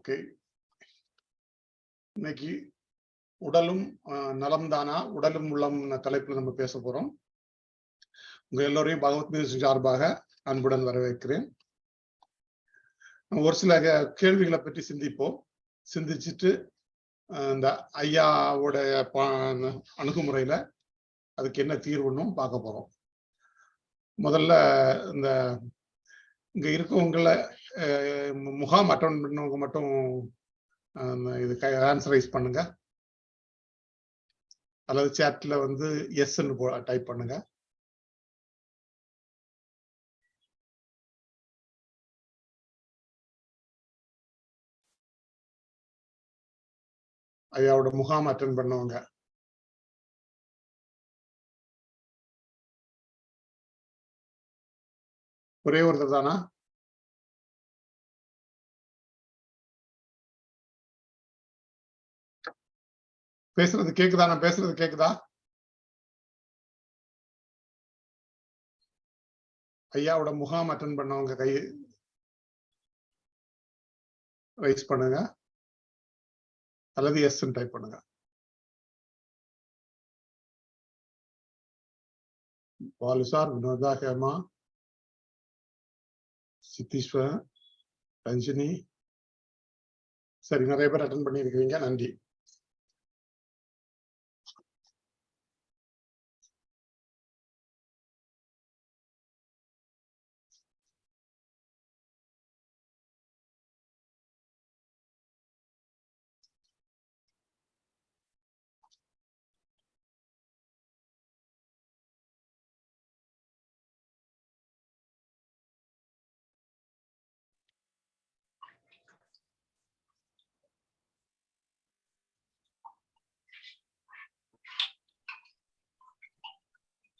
Okay. இன்னைக்கு உடலும் அஹ், நலம்தானா? உடலும் உள்ளம் தலைப்புல நம்ம பேச போறோம். உங்க எல்லோரையும் பகவத் மியூசிக் சார்பாக அன்புடன் வரவேற்கிறேன். ஒரு சில கேள்விகளை பற்றி சிந்திப்போம். சிந்திச்சுட்டு அஹ், இந்த ஐயாவுடைய அணுகுமுறையில அதுக்கு என்ன தீர்வுன்னு பார்க்க போறோம். முதல்ல இந்த இங்க இருக்கவங்கள முகாம் அட்டன் பண்ணவங்க மட்டும் இது இது ஆன்சரைஸ் பண்ணுங்க. அல்லது சேட்ல வந்து எஸ்ன்னு டைப் பண்ணுங்க. ஐயாவோட முகாம் அட்டன் பண்ணவங்க. ஒரே ஒருத்தர் தானா? பேசுறது கேக்குதா? நான் பேசுறது கேக்குதா? ஐயாவோட முகாம் அட்டன் பண்ணவங்க கை ரைஸ் பண்ணுங்க. அல்லது எஸ் டைப் பண்ணுங்க. பாலுசார் வினோதா ஹேமா. சித்தீஸ்வர் ரஞ்சினி. சரி நிறைய பேர் அட்டன் பண்ணியிருக்கிறீங்க நன்றி.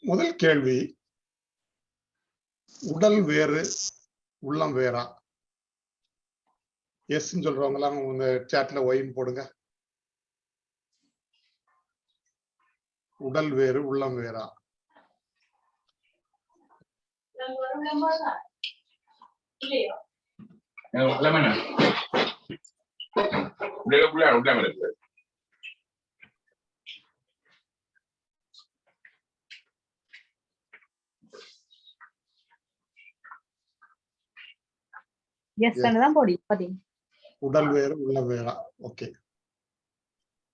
முதல் கேள்வி உடல் வேறு உள்ளம் வேறா? எஸ் சொல்றவங்க எல்லாம் உங்க சாட்ல ஒயின் போடுங்க. உடல் வேறு உள்ளம் வேறா? இல்லையோ? உள்ளமன உள்ள உள்ள எஸ் தான் போடி பாத்தீங்க உடல் வேறு உள்ளம் வேறா. ஓகே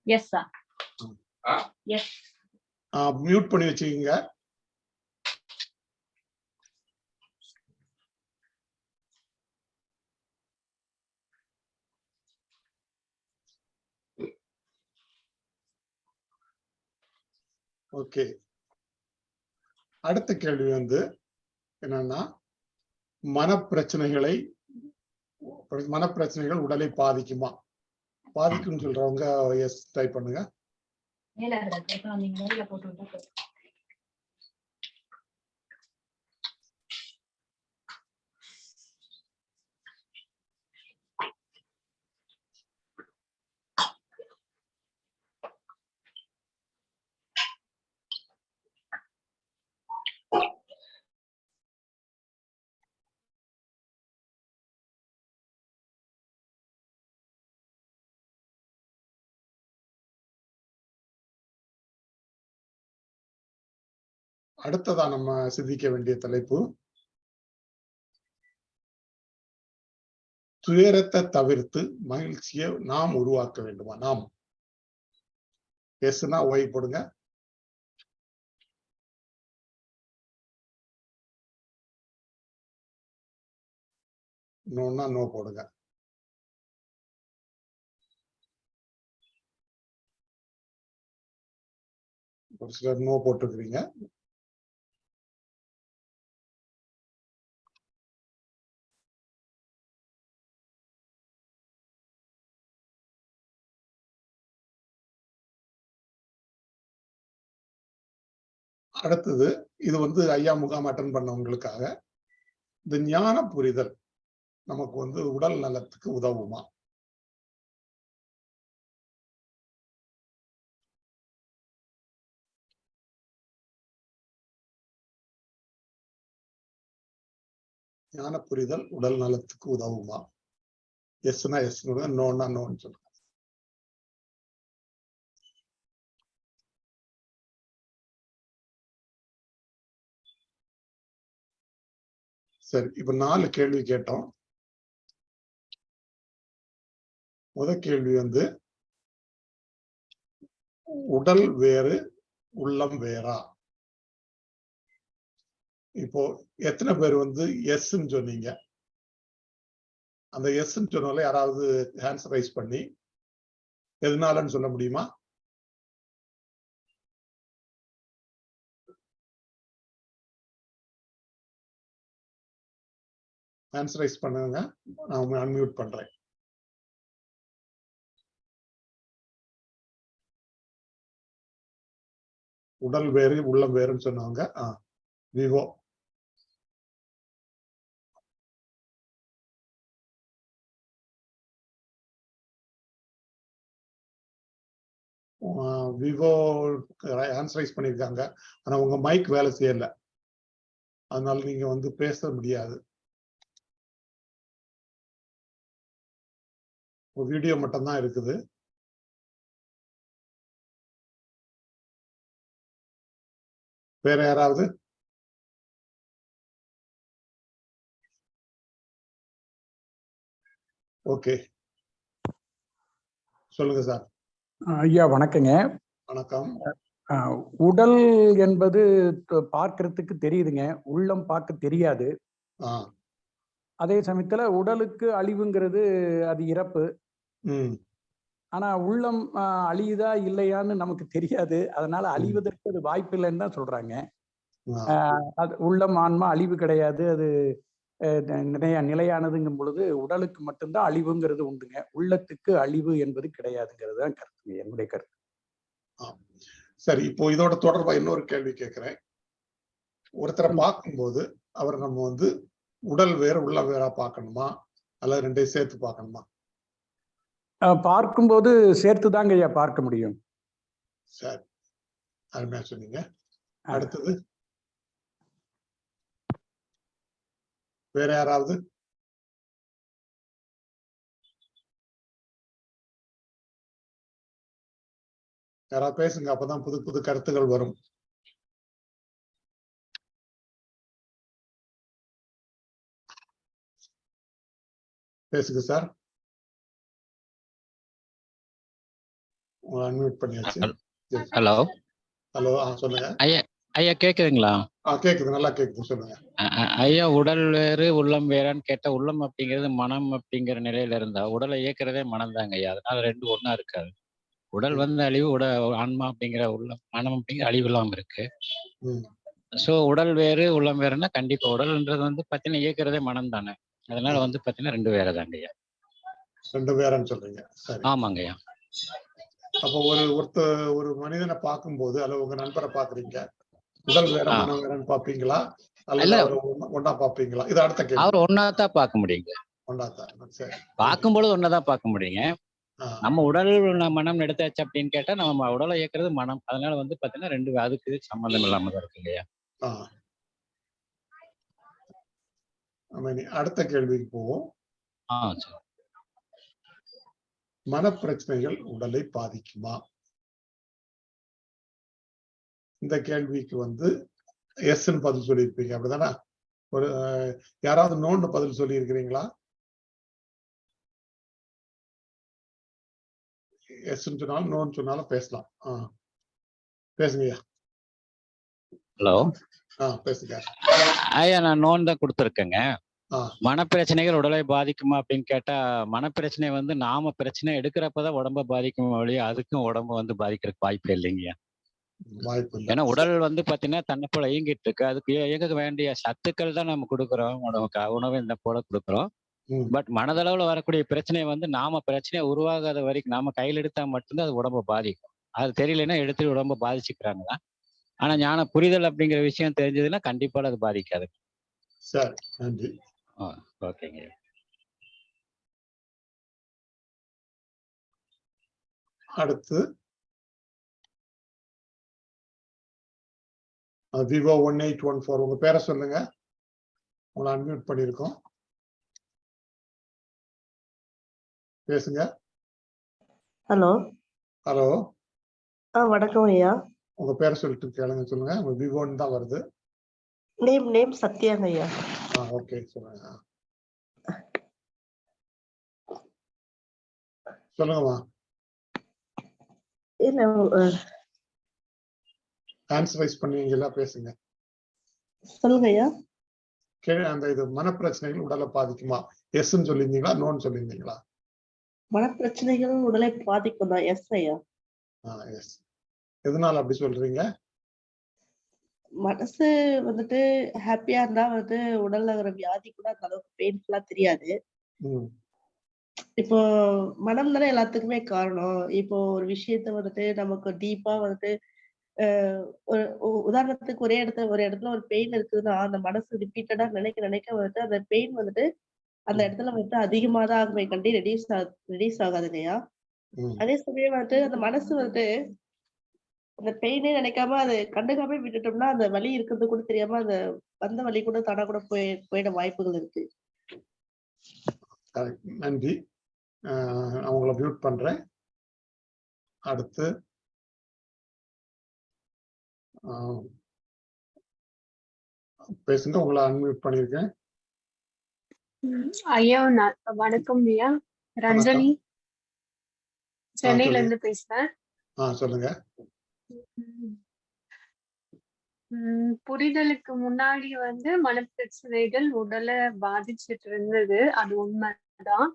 எஸ் ஆ? எஸ் மியூட் பண்ணி வச்சுக்கோங்க. ஓகே அடுத்த கேள்வி வந்து என்னன்னா மனப்பிரச்சனைகளை மனப்பிரச்சனைகள் உடலை பாதிக்குமா? பாதிக்கும்னு சொல்றவங்க எஸ் டைப் பண்ணுங்க. அடுத்ததா நம்ம சிந்திக்க வேண்டிய தலைப்பு துயரத்தை தவிர்த்து மகிழ்ச்சியை நாம் உருவாக்க வேண்டுமா? நாம். எஸ்னா ஓய் போடுங்க. நோன்னா நோ போடுங்க. ஒரு சிலர் நோ போட்டுக்கிறீங்க அடுத்தது இது வந்து ஐயா முகாம் அட்டன் பண்ணவங்களுக்காக இந்த ஞான புரிதல் நமக்கு வந்து உடல் நலத்துக்கு உதவுமா? ஞான புரிதல் உடல் நலத்துக்கு உதவுமா? எஸ்னா எஸ் நோன்னா நோன்னு சொல்லுங்க. சரி இப்ப நாலு கேள்வி கேட்டோம். முத கேள்வி வந்து உடல் வேறு உள்ளம் வேறா? இப்போ எத்தனை பேர் வந்து எஸ்ன்னு சொன்னீங்க? அந்த எஸ்ன்னு சொன்னால யாராவது ஹேண்ட்ஸ் ரைஸ் பண்ணி எதனாலன்னு சொல்ல முடியுமா? ஆன்சரைஸ் ரைஸ் பண்ணுங்க. நான் அன்மியூட் பண்றேன். உடல் வேறு உள்ளம் வேறுன்னு சொன்னவங்க. ஆ விவோ. விவோ ஆன்சர் ரைஸ் பண்ணியிருக்காங்க. ஆனால் உங்க மைக் வேலை செய்யலை. அதனால நீங்கள் வந்து பேச முடியாது. வீடியோ மட்டும்தான் இருக்குது. வேற யாராவது? ஓகே சொல்லுங்க சார் ஐயா வணக்கங்க. வணக்கம். உடல் என்பது பார்க்கறதுக்கு தெரியுதுங்க. உள்ளம் பார்க்க தெரியாது. அதே சமயத்துல உடலுக்கு அழிவுங்கிறது அது இறப்பு. ஆனா உள்ளம் அழியுதா இல்லையான்னு நமக்கு தெரியாது. அதனால அழிவதற்கு அது வாய்ப்பு இல்லைன்னு தான் சொல்றாங்க. அது உள்ளம் ஆன்மா அழிவு கிடையாது. அது அஹ், நி- நிலையா நிலையானதுங்கும் பொழுது உடலுக்கு மட்டும்தான் அழிவுங்கிறது உண்டுங்க. உள்ளத்துக்கு அழிவு என்பது கிடையாதுங்கிறது தான் கருத்துங்க. என்னுடைய கருத்து. சரி இப்போ இதோட தொடர்பா இன்னொரு கேள்வி கேட்கிறேன். ஒருத்தரை பார்க்கும்போது அவர் நம்ம வந்து உடல் வேற உள்ள வேறா பார்க்கணுமா? அல்லது ரெண்டையும் சேர்த்து பார்க்கணுமா? பார்க்கும்போது சேர்த்து தாங்க ஐயா பார்க்க முடியும். சரி அருமையா சொன்னீங்க. அடுத்தது? வேற யாராவது? யாராவது பேசுங்க அப்பதான் புது புது கருத்துகள் வரும். பேசுங்க சார். அன்மியூட் பண்ணியாச்சு. Hello hello? சொல்லுங்க. ஐயா கேக்குதுங்களா? ஆ கேக்குது நல்லா கேக்குது சொல்லுங்க. ஐயா உடல் வேறு உள்ளம் வேறான்னு கேட்டா உள்ளம் அப்படிங்கிறது மனம் அப்படிங்கிற நிலையில இருந்தா உடலை இயக்குறதே மனம் தாங்க ஐயா. அதனால ரெண்டு ஒண்ணா இருக்காது. உடல் வந்து அழிவு உட ஆன்மா அப்படிங்கிற உள்ளம் மனம் அப்படிங்கிற அழிவு இல்லாம இருக்கு. ஸோ உடல் வேறு உள்ளம் வேறுன்னா கண்டிப்பா உடல்ன்றது வந்து பார்த்தீங்கன்னா இயக்குறதே மனம் தானே அதனால வந்து பார்த்தீங்கன்னா ரெண்டு வேற தாங்க ஐயா. ரெண்டு பேரன்னு சொல்றீங்க. ஆமாங்க ஐயா. அப்போ ஒரு ஒருத்த ஒரு மனிதனை பார்க்கும்போது அல்லது உங்க நண்பரை பாக்குறீங்க உடல் வேற. மனம் வேறன்னு பாப்பீங்களா ஒண்ணா- ஒண்ணா பாப்பீங்களா இது அடுத்த கேள்வி. அவர் ஒன்னா தான் பார்க்க முடியுங்க. ஒண்ணா தான். சரி. பார்க்கும்பொழுது ஒன்னா தான் பார்க்க முடியுங்க. நம்ம உடல் மனம் எடுத்தாச்சு அப்படின்னு கேட்டா நம்ம உடலை இயக்குறது மனம். அதனால வந்து பாத்தீங்கன்னா ரெண்டு அதுக்கு இதுக்கு சம்மந்தம் இல்லாம தான் இருக்கு இல்லையா? அடுத்த கேள்விக்கு போவோம். ஆ சரி. மனப்பிரச்சனைகள் உடலை பாதிக்குமா? இந்த கேள்விக்கு வந்து எஸ்ன்னு பதில் சொல்லியிருப்பீங்க. அப்படிதானே? ஒரு யாராவது நோன்னு பதில் சொல்லி இருக்கிறீங்களா எஸ்ன்னு சொன்னாலும் நோன்னு சொன்னாலும் பேசலாம். ஆ. பேசுங்கய்யா. ஹலோ ஆ பேசுங்க. ஐயா நான் நோன் தான் கொடுத்துருக்கேங்க. மனப்பிரச்சனைகள் உடலை பாதிக்குமா அப்படின்னு கேட்டா மனப்பிரச்சனை வந்து நாம பிரச்சனை எடுக்கிறப்பதான் உடம்ப பாதிக்கும் வழியா அதுக்கும் உடம்பு வந்து பாதிக்கிறதுக்கு வாய்ப்பு இல்லைங்க ஏன்னா உடல் வந்து பாத்தீங்கன்னா தன்னை போல இயங்கிட்டு இருக்கு அதுக்கு இய- இயங்க வேண்டிய சத்துக்கள் தான் நம்ம கொடுக்குறோம். உணவுக்கு உணவு இந்த போல கொடுக்குறோம். பட் மனதளவுல வரக்கூடிய பிரச்சனை வந்து நாம பிரச்சனை உருவாகாத வரைக்கும் நாம கையில் எடுத்தா மட்டும்தான் அது உடம்ப பாதிக்கும். அது தெரியலன்னா எடுத்து உடம்ப பாதிச்சுக்கிறாங்க தான். ஆனா ஞான புரிதல் அப்படிங்கிற விஷயம் தெரிஞ்சதுன்னா கண்டிப்பா அது பாதிக்காது. சரி நன்றி. ஓகேங்க அடுத்து. Vivo one eight one four. உங்க பேரை சொல்லுங்க. உங்களை அன்மியூட் பண்ணியிருக்கோம். பேசுங்க. ஹலோ. ஹலோ. ஆ வணக்கம் ஐயா. உங்க பேரை சொல்லிட்டு கேளுங்க சொல்லுங்க. உங்க விவோன்னு தான் வருது. நேம் நேம் சத்யாங்க ஐயா. ஆ ஓகே சொல்லுங்க. சொல்லுங்கம்மா இல்ல அஹ், ஹேண்ட்ஸ் ரைஸ் பண்ணுவீங்களா பேசுங்க சொல்லுங்க ஐயா அந்த இது மனப்பிரச்சனைகள் உடலை பாதிக்குமா எஸ்ன்னு சொல்லியிருந்தீங்களா நோன்னு சொல்லியிருந்தீங்களா மனப்பிரச்சனைகள் உடலை பாதிக்கும் தான் எஸ் ஐயா ஆ எஸ் எதனால அப்படி சொல்றீங்க மனசு வந்துட்டு ஹாப்பியா இருந்தா வந்து உடல்ல வர வியாதி கூட அந்த அளவுக்கு பெயின்ஃபுல்லா தெரியாது. இப்போ மனம் தானே எல்லாத்துக்குமே காரணம். இப்போ ஒரு விஷயத்த வந்துட்டு நமக்கு டீப்பா வந்துட்டு ஒரு உதாரணத்துக்கு ஒரே இடத்துல ஒரு இடத்துல ஒரு பெயின் இருக்குதுன்னா அந்த மனசு ரிப்பீட்டடா நினைக்க நினைக்க வந்துட்டு அந்த பெயின் வந்துட்டு அந்த இடத்துல வந்துட்டு அதிகமா தான் ஆகுமே கண்டி ரெடியூஸ் ரெடியூஸ் ஆகாது இல்லையா? அதே சமயம் வந்துட்டு அந்த மனசு வந்துட்டு அந்த பெயினே நினைக்காம அதை கண்டுக்காம விட்டுட்டோம்னா அந்த வலி இருக்கிறது கூட தெரியாம அந்த வந்த வலி கூட தானா கூட போய் போயிட வாய்ப்புகள் இருக்கு. நன்றி. உங்களை மியூட் பண்றேன். அடுத்து ஆஹ் பேசுங்க. உங்களை அன்மியூட் பண்ணியிருக்கேன். ம், ஐயா வணக்கம் ஐயா. ரஞ்சனி. சென்னையில. இருந்து பேசுறேன். ஆ சொல்லுங்க. புரிதலுக்கு முன்னாடி வந்து மனப்பிரச்சனைகள் உடலை பாதிச்சிட்டு இருந்தது. அது உண்மைதான்.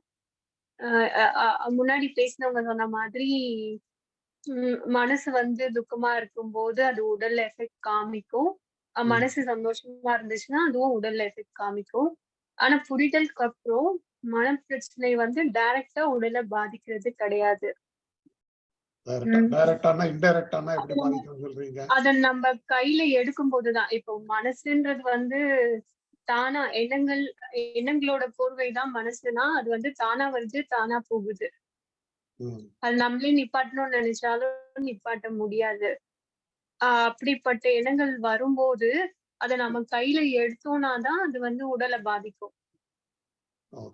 முன்னாடி பேசினவங்க சொன்ன மாதிரி மனசு வந்து துக்கமா இருக்கும்போது அது உடல்ல எஃபெக்ட் காமிக்கும். மனசு சந்தோஷமா இருந்துச்சுன்னா அதுவும் உடல்ல எஃபெக்ட் காமிக்கும். ஆனா புரிதலுக்கு அப்புறம் மனப்பிரச்சனை வந்து டைரக்டா உடலை பாதிக்கிறது கிடையாது டைரக்டா ம். டைரக்டானா இன்டைரக்டானா எப்படி பாதிக்கும் சொல்றீங்க அத நம்ம கையில எடுக்கும் போதுதான் இப்போ மனசுன்றது வந்து தானா எண்ணங்கள் எண்ணங்களோட போர்வைதான் மனசுனா அது வந்து தானா வருது தானா போகுது. அது நம்மளே நிப்பாட்டணும்னு நினைச்சாலும் நிப்பாட்ட முடியாது. அப்படிப்பட்ட எண்ணங்கள் வரும்போது அதை நம்ம கையில எடுத்தோம்னா தான் அது வந்து உடலை பாதிக்கும்.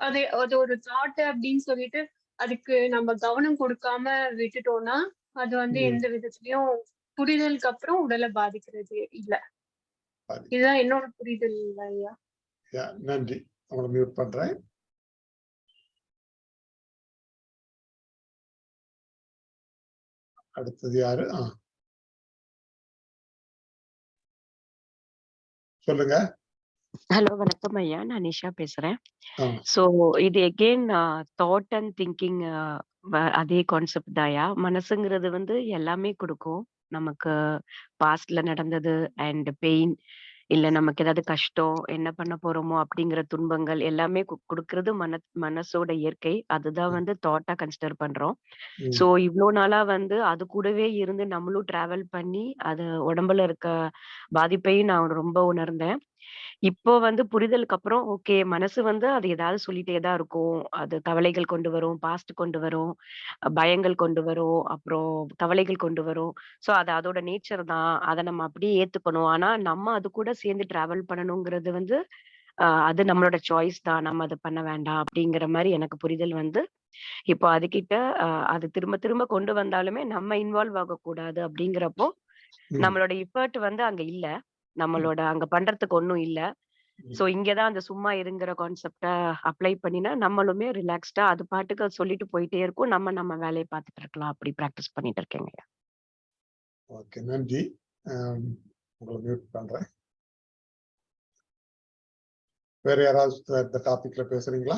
அது அது ஒரு தாட் அப்படின்னு சொல்லிட்டு அதுக்கு நம்ம கவனம் கொடுக்காம விட்டுட்டோம்னா அது வந்து. எந்த விதத்துலயும் புரிதலுக்கு அப்புறம் உடலை பாதிக்கிறது இல்ல. இதுதான் என்னோட புரிதல் ஐயா. நன்றி. உங்களை மியூட் பண்றேன். அடுத்தது யாரு? சொல்லுங்க. ஹலோ வணக்கம் ஐயா. நான் நிஷா பேசுறேன். ஆ. ஸோ இது எகெயின் தாட் அண்ட் திங்கிங் அதே கான்செப்ட் தாயா மனசுங்கிறது வந்து எல்லாமே கொடுக்கும். நமக்கு பாஸ்ட்ல நடந்தது அண்ட் பெயின் இல்ல நமக்கு ஏதாவது கஷ்டம் என்ன பண்ண போறோமோ அப்படிங்கிற துன்பங்கள் எல்லாமே கு- கொடுக்கறது மன மனசோட இயற்கை. அதுதான் ம். வந்து தாட்டா கன்சிடர் பண்றோம். ம், சோ இவ்ளோ நாளா வந்து அது கூடவே இருந்து நம்மளும் டிராவல் பண்ணி அது உடம்புல இருக்க பாதிப்பையும் நான் ரொம்ப உணர்ந்தேன். இப்போ வந்து புரிதலுக்கு அப்புறம் ஓகே மனசு வந்து அது ஏதாவது சொல்லிட்டே தான் இருக்கும். அது கவலைகள் கொண்டு வரும் பாஸ்ட் கொண்டு வரும் பயங்கள் கொண்டு வரும் அப்புறம் கவலைகள் கொண்டு வரும். சோ அது அதோட நேச்சர் தான். அதை நம்ம அப்படியே ஏத்துக்கணும். ஆனா நம்ம அது கூட சேர்ந்து டிராவல் பண்ணணுங்கிறது வந்து அது நம்மளோட சாய்ஸ் தான். நம்ம அதை பண்ண வேண்டாம் அப்படிங்கிற மாதிரி எனக்கு புரிதல் வந்து இப்போ அதுகிட்ட ஆஹ் அது திரும்ப திரும்ப கொண்டு வந்தாலுமே நம்ம இன்வால்வ் ஆகக்கூடாது அப்படிங்கிறப்போ ம், நம்மளோட எஃபர்ட் வந்து அங்க இல்ல. நம்மளோட அங்க பண்றதுக்கு ஒண்ணும் இல்ல. சோ இங்கதான் அந்த சும்மா இருங்கிற கான்செப்ட அப்ளை பண்ணினா நம்மளுமே ரிலாக்ஸ்டா அது பாட்டுக்கு சொல்லிட்டு போயிட்டே இருக்கும். நம்ம நம்ம வேலையை பார்த்துட்டு இருக்கலாம். அப்படி பிராக்டிஸ் பண்ணிட்டு இருக்கேங்க ஓகே நன்றி. உங்களை மியூட் பண்றேன். வேற யாராவது இந்த டாபிக்ல பேசுறீங்களா?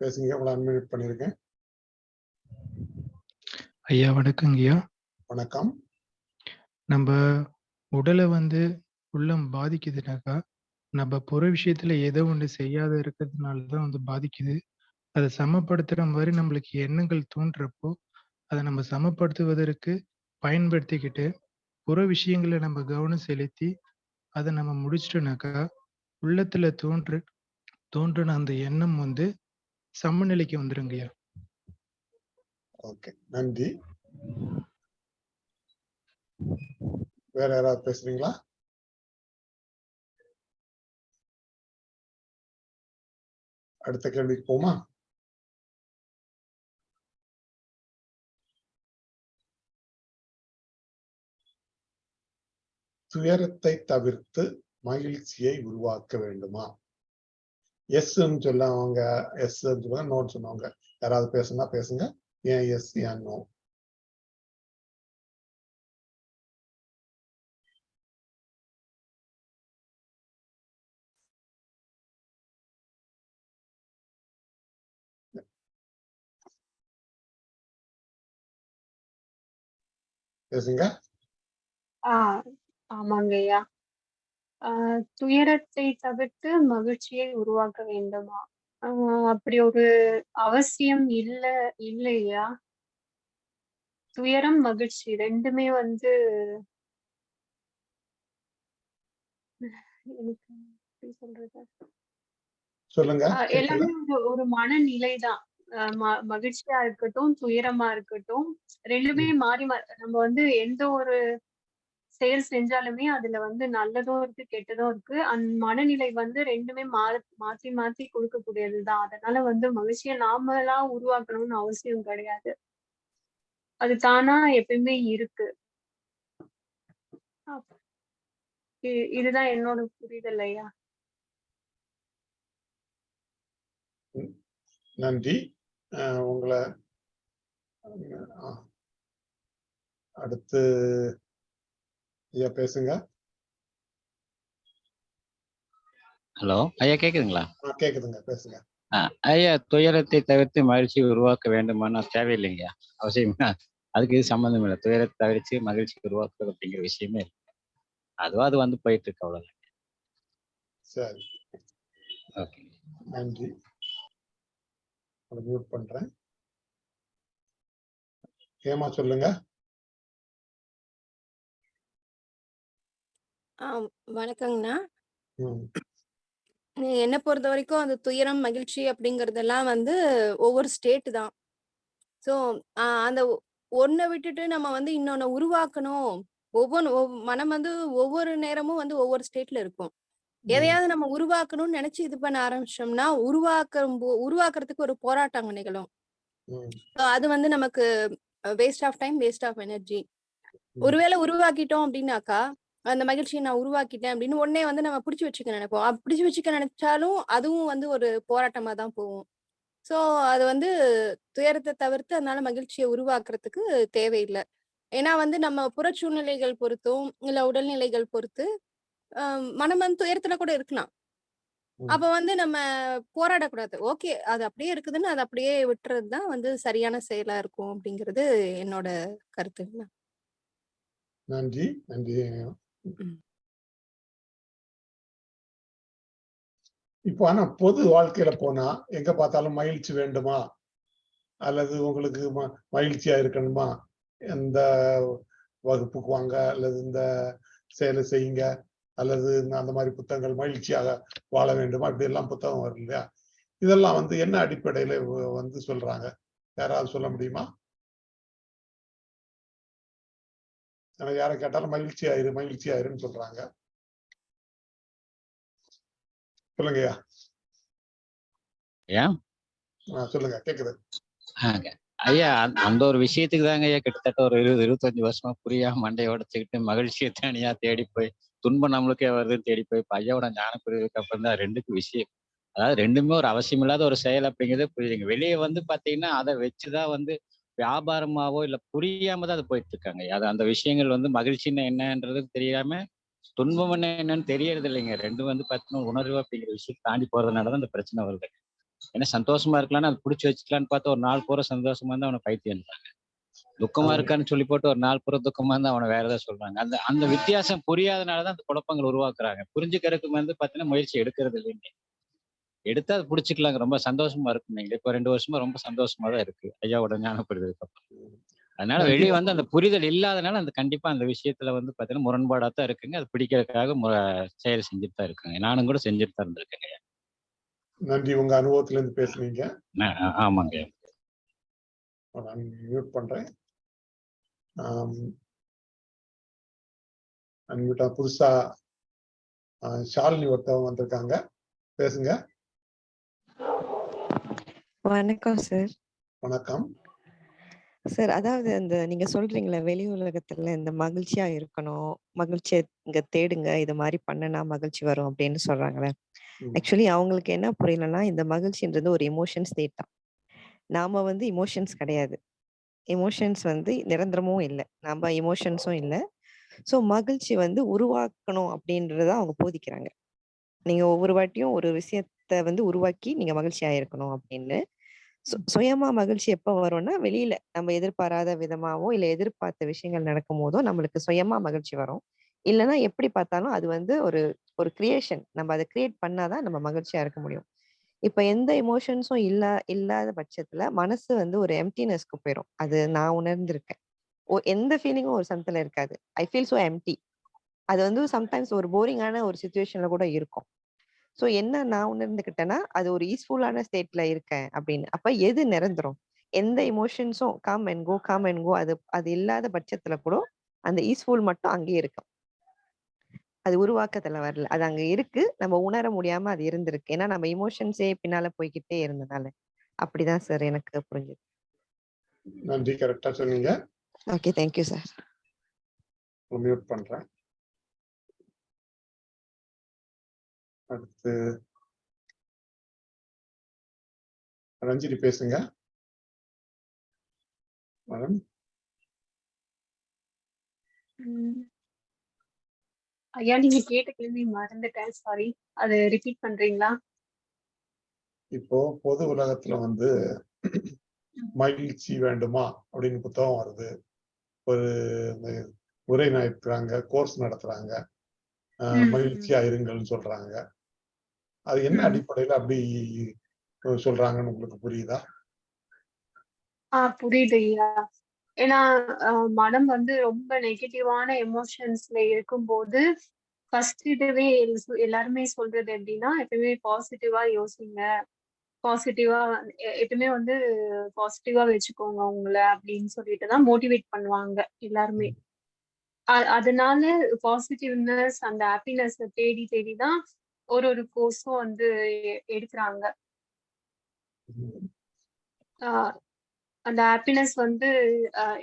பேசுங்க உங்களை அன்மியூட் பண்ணிருக்கேன். ஐயா வணக்கங்கய்யா. வணக்கம். நம்ம உடலை வந்து உள்ளம் பாதிக்குதுனாக்கா நம்ம புற விஷயத்துல ஏதோ ஒண்ணு செய்யாத இருக்கிறதுனால தான் வந்து பாதிக்குது. அதை சமப்படுத்துற மாதிரி நம்மளுக்கு எண்ணங்கள் தோன்றப்போ அதை நம்ம சமப்படுத்துவதற்கு பயன்படுத்திக்கிட்டு புற விஷயங்களை நம்ம கவனம் செலுத்தி அதை நம்ம முடிச்சிட்டோம்னாக்கா உள்ளத்துல தோன்று தோன்றின அந்த எண்ணம் வந்து சமநிலைக்கு வந்துருங்கய்யா ஓகே நன்றி. வேற யாராவது பேசுறீங்களா? அடுத்த கேள்விக்கு போமா? துயரத்தை தவிர்த்து மகிழ்ச்சியை உருவாக்க வேண்டுமா? எஸ்ன்னு சொல்லவங்க எஸ் சொல்லுவாங்க நோன்னு சொன்னவங்க யாராவது பேசுனா பேசுங்க. ஏன் எஸ் ஏன் நோ பேசுங்க. ஆமாங்கய்யா ஆஹ் துயரத்தை தவிர்த்து மகிழ்ச்சியை உருவாக்க வேண்டுமா? ஆஹ் அப்படி ஒரு அவசியம் இல்ல இல்லையா? துயரம் மகிழ்ச்சி ரெண்டுமே வந்து எனக்கு எப்படி சொல்றது? சொல்லுங்க கேட்கல எல்லாமே ஒரு ஒரு மனநிலை தான் ம- மகிழ்ச்சியா இருக்கட்டும் துயரமா இருக்கட்டும் ரெண்டுமே மாறி மா- நம்ம வந்து எந்த ஒரு செயல் செஞ்சாலுமே அதுல வந்து நல்லதும் இருக்கு கெட்டதும் இருக்கு. அந் மனநிலை வந்து ரெண்டுமே மா மாத்தி மாத்தி கொடுக்கக்கூடியதுதான். அதனால வந்து மகிழ்ச்சியை நாமளா உருவாக்கணும்னு அவசியம் கிடையாது. அது தானா எப்பயுமே இருக்கு. இதுதான் என்னோட புரிதல் ஐயா. நன்றி. உங்களை அடுத்து ஐயா பேசுங்க. ஹலோ ஐயா கேக்குதுங்களா? கேக்குதுங்க பேசுங்க. ஐயா துயரத்தை தவிர்த்து மகிழ்ச்சி உருவாக்க வேண்டுமானா தேவையில்லைங்கய்யா. அவசியமா? அதுக்கு இது சம்மந்தம் இல்லை. துயரத்தை தவிர்த்து மகிழ்ச்சி உருவாக்குறது அப்படிங்கிற விஷயமே இல்லை. அதுவா அது வந்து போயிட்டு இருக்கு அவ்வளவுதான். சரி. ஓகே. நன்றி. மியூட் பண்றேன். ஏமா சொல்லுங்க. ஆ வணக்கங்கண்ணா. ம், என்னை பொறுத்த வரைக்கும் அந்த துயரம் மகிழ்ச்சி அப்படிங்கறதெல்லாம் வந்து ஒவ்வொரு ஸ்டேட் தான். ஸோ அந்த ஒன்றை விட்டுட்டு நம்ம வந்து இன்னொன்னு உருவாக்கணும். ஒவ்வொன்று மனம் வந்து ஒவ்வொரு நேரமும் வந்து ஒவ்வொரு ஸ்டேட்ல இருக்கும். ம், எதையாவது நம்ம உருவாக்கணும்னு நினைச்சு இது பண்ண ஆரம்பிச்சோம்னா உருவாக்கும் போ- உருவாக்குறதுக்கு ஒரு போராட்டம் நிகழும். ம், So அது வந்து நமக்கு waste of time waste of energy ம். ஒருவேளை உருவாக்கிட்டோம் அப்படின்னாக்கா அந்த மகிழ்ச்சியை நான் உருவாக்கிட்டேன் அப்படின்னு உடனே வந்து நம்ம பிடிச்சு வச்சுக்க நினைப்போம். அப்படி பிடிச்சு வச்சுக்க நினைச்சாலும் அதுவும் வந்து ஒரு போராட்டமா தான் போகும். சோ அது வந்து துயரத்தை தவிர்த்து அதனால மகிழ்ச்சியை உருவாக்குறதுக்கு தேவையில்லை. ஏன்னா வந்து நம்ம புற சூழ்நிலைகள் பொறுத்தும் இல்ல உடல்நிலைகள் பொறுத்து மனம் வந்து துயரத்துல கூட இருக்கலாம். அப்ப வந்து நம்ம போராடக்கூடாது. ஓகே அது அப்படியே இருக்குதுன்னு அதை அப்படியே விட்டுறது தான் வந்து சரியான செயலா இருக்கும் அப்படிங்கிறது என்னோட கருத்துங்கண்ணா நன்றி. நன்றி. இப்போ ஆனா பொது வாழ்க்கையில போனா எங்க பார்த்தாலும் மகிழ்ச்சி வேண்டுமா? அல்லது உங்களுக்கு ம- மகிழ்ச்சியா இருக்கணுமா? இந்த வகுப்புக்கு வாங்க அல்லது இந்த செயலை செய்யுங்க அல்லது இந்த அந்த மாதிரி புத்தகங்கள் மகிழ்ச்சியாக வாழ வேண்டுமா? இப்படி எல்லாம் புத்தகம் வரும் இல்லையா? இதெல்லாம் வந்து என்ன அடிப்படையில வந்து சொல்றாங்க? யாராவது சொல்ல முடியுமா? எனக்கு யாரை கேட்டாலும் மகிழ்ச்சி ஆயிரு மகிழ்ச்சி ஆயிருன்னு சொல்றாங்க. சொல்லுங்கய்யா. ஏன் சொல்லுங்க கேக்குது. ஐயா அந்த- ஒரு விஷயத்துக்கு தாங்க ஐயா கிட்டத்தட்ட ஒரு இருபது இருபத்தஞ்சு வருஷமா புரியாம மண்டையை உடைச்சுக்கிட்டு மகிழ்ச்சியை தனியா தேடி போய் துன்பம் நம்மளுக்கே வருதுன்னு தேடி போய் இப்ப ஐயாவோட ஞான பிரிவுக்கு அப்புறம் தான் ரெண்டுக்கு விஷயம். அதாவது ரெண்டுமே ஒரு அவசியம் இல்லாத ஒரு செயல் அப்படிங்கிறது புரியுதுங்க. வெளியே வந்து பாத்தீங்கன்னா அதை வச்சுதான் வந்து வியாபாரமாவோ இல்ல புரியாம தான் அது போயிட்டு இருக்காங்க அது அந்த விஷயங்கள் வந்து மகிழ்ச்சின்னா என்னன்றது தெரியாம துன்பம் என்ன என்னன்னு தெரியறது இல்லைங்க ரெண்டும் வந்து பாத்தீங்கன்னா உணர்வு அப்படிங்கிற விஷயத்தை தாண்டி போறதுனாலதான் இந்த பிரச்சனை வருது. ஏன்னா சந்தோஷமா இருக்கலாம்னு அது பிடிச்சி வச்சுக்கலான்னு பார்த்தா ஒரு நாள் பூரா சந்தோஷமா இருந்தா அவனை பைத்தியன்றாங்க துக்கமா. இருக்கான்னு சொல்லி போட்டு ஒரு நாள் பூரா துக்கமா இருந்தா அவனை வேற ஏதாவது சொல்றாங்க. அந்த அந்த வித்தியாசம் புரியாதனாலதான் அந்த குழப்பங்கள் உருவாக்குறாங்க. புரிஞ்சுக்கிறதுக்கு வந்து பாத்தீங்கன்னா முயற்சி எடுக்கிறது இல்லைங்க. எடுத்தா அது பிடிச்சிக்கலாங்க. ரொம்ப சந்தோஷமா இருக்கும் நீங்க இப்ப ரெண்டு வருஷமா ரொம்ப சந்தோஷமா தான் இருக்கு. ஐயாவோட ஞானப்படுறதுக்கு அப்புறம். அதனால. வெளியே வந்து அந்த புரிதல் இல்லாதனால அந்த கண்டிப்பா அந்த விஷயத்துல வந்து பாத்தீங்கன்னா முரண்பாடா தான் இருக்குங்க. அது பிடிக்கிறதுக்காக செயல் செஞ்சுட்டு தான் இருக்குங்க. நானும் கூட செஞ்சுட்டு தான் இருந்திருக்கேங்க நன்றி. உங்க அனுபவத்துல இருந்து ஆ- ஆமாங்க நான் மியூட் பண்றேன். புதுசா ஷாலினி ஒருத்தவங்க வந்திருக்காங்க. பேசுங்க. வணக்கம் சார் வணக்கம். சார் அதாவது அந்த நீங்க சொல்றீங்களே வெளி உலகத்துல இந்த மகிழ்ச்சியா இருக்கணும் மகிழ்ச்சியை இங்க தேடுங்க இது மாதிரி பண்ணுனா மகிழ்ச்சி வரும் அப்படின்னு சொல்றாங்களே. ஆக்சுவலி அவங்களுக்கு என்ன புரியலன்னா இந்த மகிழ்ச்சின்றது ஒரு எமோஷன் ஸ்டேட் தான். நாம வந்து இமோஷன்ஸ் கிடையாது. எமோஷன்ஸ் வந்து நிரந்தரமும் இல்லை. நம்ம எமோஷன்ஸும் இல்லை. ஸோ மகிழ்ச்சி வந்து உருவாக்கணும் அப்படின்றத அவங்க போதிக்கிறாங்க. நீங்க ஒவ்வொரு வாட்டியும் ஒரு விஷயத்த வந்து உருவாக்கி நீங்க மகிழ்ச்சியா இருக்கணும் அப்படின்னு. சு- சுயமா மகிழ்ச்சி எப்ப வரும்னா வெளியில நம்ம எதிர்பாராத விதமாவோ இல்ல எதிர்பார்த்த விஷயங்கள் நடக்கும் போதோ நம்மளுக்கு சுயமா மகிழ்ச்சி வரும். இல்லைன்னா எப்படி பார்த்தாலும் அது வந்து ஒரு ஒரு கிரியேஷன் நம்ம அதை கிரியேட் பண்ணாதான் நம்ம மகிழ்ச்சியா இருக்க முடியும். இப்ப எந்த எமோஷன்ஸும் இல்ல இல்லாத பட்சத்துல மனசு வந்து ஒரு எம்டினஸ்க்கு போயிடும் அது நான் உணர்ந்திருக்கேன். எந்த ஃபீலிங்கும் ஒரு சமத்துல இருக்காது. ஐ ஃபீல் so எம்டி அது வந்து சம்டைம்ஸ் ஒரு போரிங்கான ஒரு சுச்சுவேஷன்ல கூட இருக்கும். ஸோ என்ன நான் உணர்ந்துக்கிட்டேன்னா அது ஒரு ஈஸ்ஃபுல்லான ஸ்டேட்ல இருக்கேன் அப்படின்னு. அப்ப எது நிரந்தரம்? எந்த எமோஷன்ஸும் come and go come and go அது அது இல்லாத பட்சத்துல கூட அந்த ஈஸ்ஃபுல் மட்டும் அங்கேயே இருக்கும். அது உருவாக்கத்துல வரல. அது அங்க இருக்கு. நம்ம உணர முடியாம அது இருந்திருக்கு. ஏன்னா நம்ம இமோஷன்ஸே பின்னால போய்கிட்டே இருந்தனால. அப்படிதான் சார் எனக்கு புரிஞ்சது. நன்றி. கரெக்டா சொன்னீங்க. ஓகே தேங்க்யூ சார் மியூட் பண்றேன். அடுத்து ரஞ்சினி பேசுங்க. மேடம். ஐயா நீங்க கேட்ட கேள்வி மறந்துட்டேன். சாரி அது ரிப்பீட் பண்றீங்களா? இப்போ பொது உலகத்துல வந்து மகிழ்ச்சி வேண்டுமா? அப்படின்னு புத்தகம் வருது. ஒரு உரை நடத்துறாங்க. கோர்ஸ் நடத்துறாங்க. மகிழ்ச்சியா இருங்கள்னு சொல்றாங்க. அது என்ன. அடிப்படையில அப்படி சொல்றாங்கன்னு உங்களுக்கு புரியுதா? ஆஹ் புரியுது ஐயா ஏன்னா மனம் வந்து ரொம்ப நெகட்டிவான எமோஷன்ஸ்ல இருக்கும்போது ஃபர்ஸ்ட் இதுவே எல்~ எல்லாருமே சொல்றது எப்படின்னா எப்பவுமே பாசிட்டிவா யோசிங்க. பாசிட்டிவா எப்பவுமே வந்து பாசிட்டிவா வச்சுக்கோங்க உங்களை அப்படின்னு சொல்லிட்டு தான் மோட்டிவேட் பண்ணுவாங்க எல்லாருமே. அதனால பாசிட்டிவ்னஸ் அந்த ஹாப்பினஸ் தேடி தேடி தான் ஒரு ஒரு கோர்ஸும் வந்து எடுக்கிறாங்க. ஆஹ் அந்த ஹாப்பினஸ் வந்து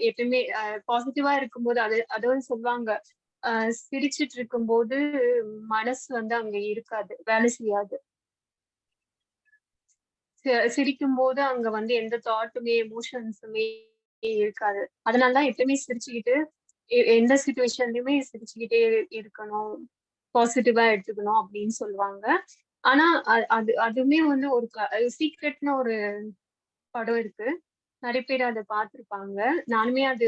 எப்பயுமே பாசிட்டிவா இருக்கும்போது அது அதுவும் சொல்லுவாங்க. ஆஹ் சிரிச்சிட்டு இருக்கும்போது மனசு வந்து அங்க இருக்காது வேலை செய்யாது. சிரிக்கும் போது அங்க வந்து எந்த தாட்டுமே எமோஷன்ஸுமே இருக்காது. அதனாலதான் எப்பயுமே சிரிச்சுக்கிட்டு எந்த சுச்சுவேஷன்லயுமே சிரிச்சுக்கிட்டே இருக்கணும். பாசிட்டிவா எடுத்துக்கணும் அப்படின்னு சொல்லுவாங்க. ஆனா அது அதுவுமே வந்து ஒரு சீக்ரெட்னு ஒரு படம் இருக்கு. நிறைய பேர் அதை பார்த்துருப்பாங்க. நானுமே அது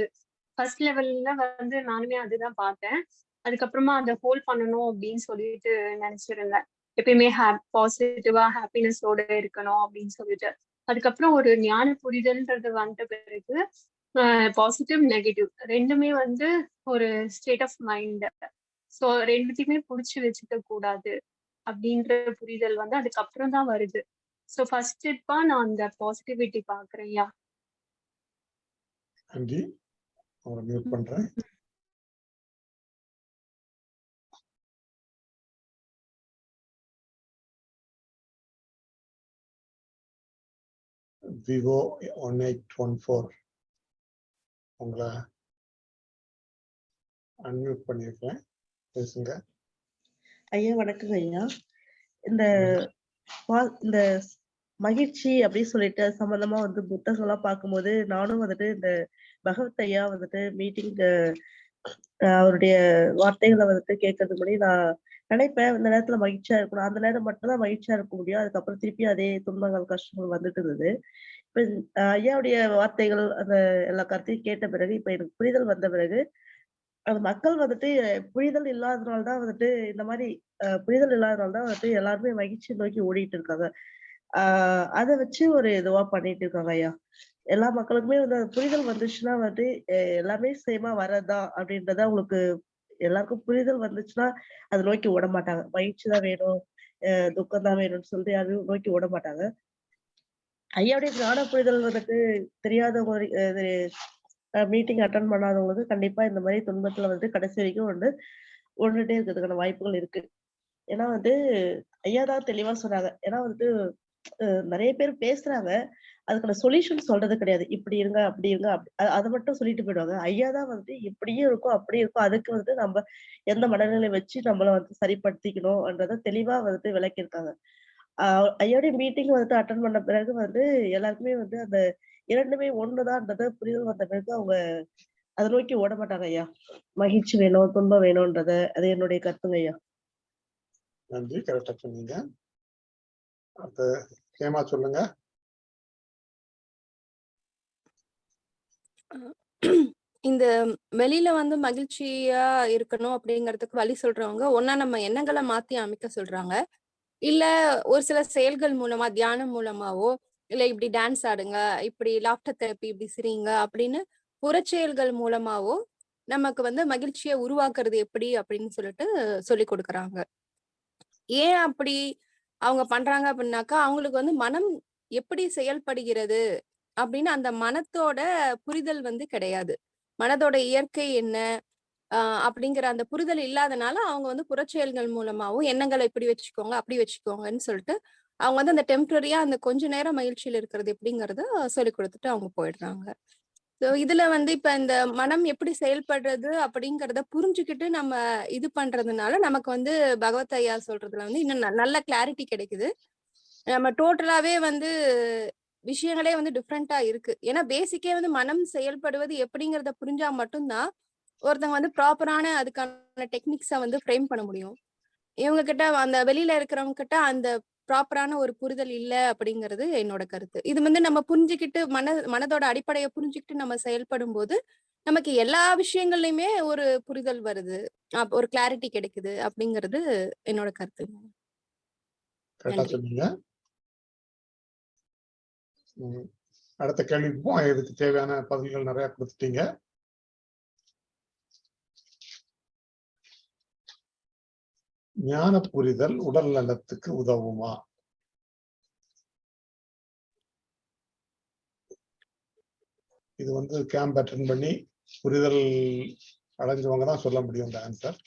ஃபர்ஸ்ட் லெவல்ல வந்து நானுமே அதுதான் பார்த்தேன். அதுக்கப்புறமா அதை ஹோல்ட் பண்ணணும் அப்படின்னு சொல்லிட்டு நினைச்சிருந்தேன். எப்பயுமே ஹாப் பாசிட்டிவா ஹாப்பினஸோட இருக்கணும் அப்படின்னு சொல்லிட்டு. அதுக்கப்புறம் ஒரு ஞான புரிதல்ன்றது வந்த பிறகு பாசிட்டிவ் நெகட்டிவ் ரெண்டுமே வந்து ஒரு ஸ்டேட் ஆஃப் மைண்ட் ஸோ ரெண்டுத்தையுமே புடிச்சு வச்சுக்க கூடாது அப்படின்ற புரிதல் வந்து அதுக்கப்புறம் தான் வருது. ஸோ ஃபர்ஸ்ட் ஸ்டெப்பா நான் அந்த பாசிட்டிவிட்டி பாக்குறேன்யா நன்றி. அவரை மியூட் பண்றேன். Vivo one eight one four உங்களை அன்மியூட் பண்ணியிருக்கேன் பேசுங்க. ஐயா வணக்கங்க ஐயா. இந்த இந்த மகிழ்ச்சி அப்படின்னு சொல்லிட்டு சம்பந்தமா வந்து புத்தகம்லாம் பார்க்கும்போது நானும் வந்துட்டு இந்த பகவத் ஐயா வந்துட்டு மீட்டிங் அவருடைய வார்த்தைகளை வந்துட்டு கேட்கறதுக்கு முன்னாடி நான் நினைப்பேன் இந்த நேரத்துல மகிழ்ச்சியா இருக்கணும். அந்த நேரம் மட்டும்தான் மகிழ்ச்சியா இருக்க முடியும். அதுக்கப்புறம் திருப்பி அதே துன்பங்கள் கஷ்டங்கள் வந்துட்டு இருந்தது. இப்ப ஐயாவுடைய வார்த்தைகள் அந்த எல்லா கருத்தையும் கேட்ட பிறகு இப்ப எனக்கு புரிதல் வந்த பிறகு மக்கள் வந்துட்டு புரிதல் இல்லாதனால தான் வந்துட்டு இந்த மாதிரி அஹ் புரிதல் இல்லாதனால தான் வந்துட்டு எல்லாருமே மகிழ்ச்சி நோக்கி ஓடிட்டு இருக்காங்க. ஆஹ் அதை வச்சு ஒரு இதுவா பண்ணிட்டு இருக்காங்க ஐயா. எல்லா மக்களுக்குமே வந்து புரிதல் வந்துச்சுன்னா வந்துட்டு எல்லாமே சேமா வரதா அப்படின்றத உங்களுக்கு எல்லாருக்கும் புரிதல் வந்துச்சுன்னா அதை நோக்கி ஓட மாட்டாங்க. மகிழ்ச்சி தான் வேணும் அஹ் துக்கம் தான் வேணும்னு சொல்லிட்டு யாரும் நோக்கி ஓட மாட்டாங்க. ஐயாவுடைய ஞான புரிதல் வந்துட்டு தெரியாதவங்க மீட்டிங் அட்டன் பண்ணாதவங்களுக்கு கண்டிப்பா இந்த மாதிரி துன்பத்துல வந்து கடைசி வரைக்கும் வந்து ஒன்றுட்டே இருக்கிறதுக்கான வாய்ப்புகள் இருக்கு. ஏன்னா வந்து ஐயா தான் தெளிவா சொன்னாங்க. ஏன்னா வந்து நிறைய பேர் பேசுறாங்க. அதுக்கான சொல்யூஷன் சொல்றது கிடையாது. இப்படி இருங்க அப்படி இருங்க அதை மட்டும் சொல்லிட்டு போயிடுவாங்க. ஐயா தான் வந்து இப்படியும் இருக்கும் அப்படியும் இருக்கும். அதுக்கு வந்து நம்ம எந்த மனநிலை வச்சு நம்மள வந்து சரிப்படுத்திக்கணும்ன்றத தெளிவா வந்துட்டு விளக்கியிருக்காங்க. ஆஹ் ஐயாவுடைய மீட்டிங் வந்துட்டு அட்டன் பண்ண பிறகு வந்து எல்லாருக்குமே வந்து அந்த இரண்டுமே ஒண்ணுதான்றத புரிதல் வந்த பிறகு அவங்க அதை நோக்கி ஓட மாட்டாங்க ஐயா. மகிழ்ச்சி வேணும் துன்பம் வேணும்ன்றத. அது என்னுடைய கருத்துங்க ஐயா. நன்றி. கரெக்டா சொன்னீங்க. அடுத்து கேமா சொல்லுங்க. இந்த வெளியில வந்து மகிழ்ச்சியா இருக்கணும் அப்படிங்கிறதுக்கு வழி சொல்றவங்க ஒண்ணா நம்ம எண்ணங்களை மாத்தி அமைக்க சொல்றாங்க. இல்ல ஒரு சில செயல்கள் மூலமா தியானம் மூலமாவோ இல்ல இப்படி டான்ஸ் ஆடுங்க இப்படி லாஃப்டர் தெரப்பி இப்படி சிரிங்க அப்படின்னு புறச்செயல்கள் மூலமாவோ நமக்கு வந்து மகிழ்ச்சியை உருவாக்குறது எப்படி அப்படின்னு சொல்லிட்டு சொல்லி கொடுக்குறாங்க. ஏன் அப்படி அவங்க பண்றாங்க அப்படின்னாக்கா அவங்களுக்கு வந்து மனம் எப்படி செயல்படுகிறது அப்படின்னு அந்த மனத்தோட புரிதல் வந்து கிடையாது. மனதோட இயற்கை என்ன ஆஹ் அப்படிங்கிற அந்த புரிதல் இல்லாதனால அவங்க வந்து புறச்செயல்கள் மூலமாவும் எண்ணங்களை இப்படி வச்சுக்கோங்க அப்படி வச்சுக்கோங்கன்னு சொல்லிட்டு அவங்க வந்து அந்த டெம்பரரியா அந்த கொஞ்ச நேரம் மகிழ்ச்சியில இருக்கிறது எப்படிங்கறத சொல்லி கொடுத்துட்டு அவங்க போயிடுறாங்க. ஸோ இதுல வந்து இப்ப இந்த மனம் எப்படி செயல்படுறது அப்படிங்கறத புரிஞ்சுக்கிட்டு நம்ம இது பண்றதுனால நமக்கு வந்து பகவத் ஐயா சொல்றதுல வந்து இன்னும் ந- நல்ல கிளாரிட்டி கிடைக்குது. நம்ம டோட்டலாவே வந்து விஷயங்களே வந்து டிஃப்ரெண்டா இருக்கு. ஏன்னா பேசிக்கே வந்து மனம் செயல்படுவது எப்படிங்கறத புரிஞ்சா மட்டும்தான் ஒருத்தவங்க வந்து ப்ராப்பரான அதுக்கான டெக்னிக்ஸை வந்து ஃப்ரேம் பண்ண முடியும். இவங்க கிட்ட அந்த வெளியில இருக்கிறவங்க கிட்ட அந்த ப்ராப்பரான ஒரு புரிதல் இல்ல அப்படிங்கிறது என்னோட கருத்து. இது வந்து நம்ம புரிஞ்சுக்கிட்டு மன மனதோட அடிப்படையை புரிஞ்சுக்கிட்டு நம்ம செயல்படும் போது நமக்கு எல்லா விஷயங்கள்லயுமே ஒரு புரிதல் வருது. ஒரு கிளாரிட்டி கிடைக்குது அப்படிங்கிறது என்னோட கருத்து. அடுத்த கேள்விக்கு போவோம். இதுக்கு தேவையான பதில்கள் நிறைய கொடுத்துட்டீங்க. ஞான புரிதல் உடல் நலத்துக்கு உதவுமா? இது வந்து கேம்ப் அட்டன் பண்ணி புரிதல் அடைஞ்சவங்க தான் சொல்ல முடியும் இந்த ஆன்சர்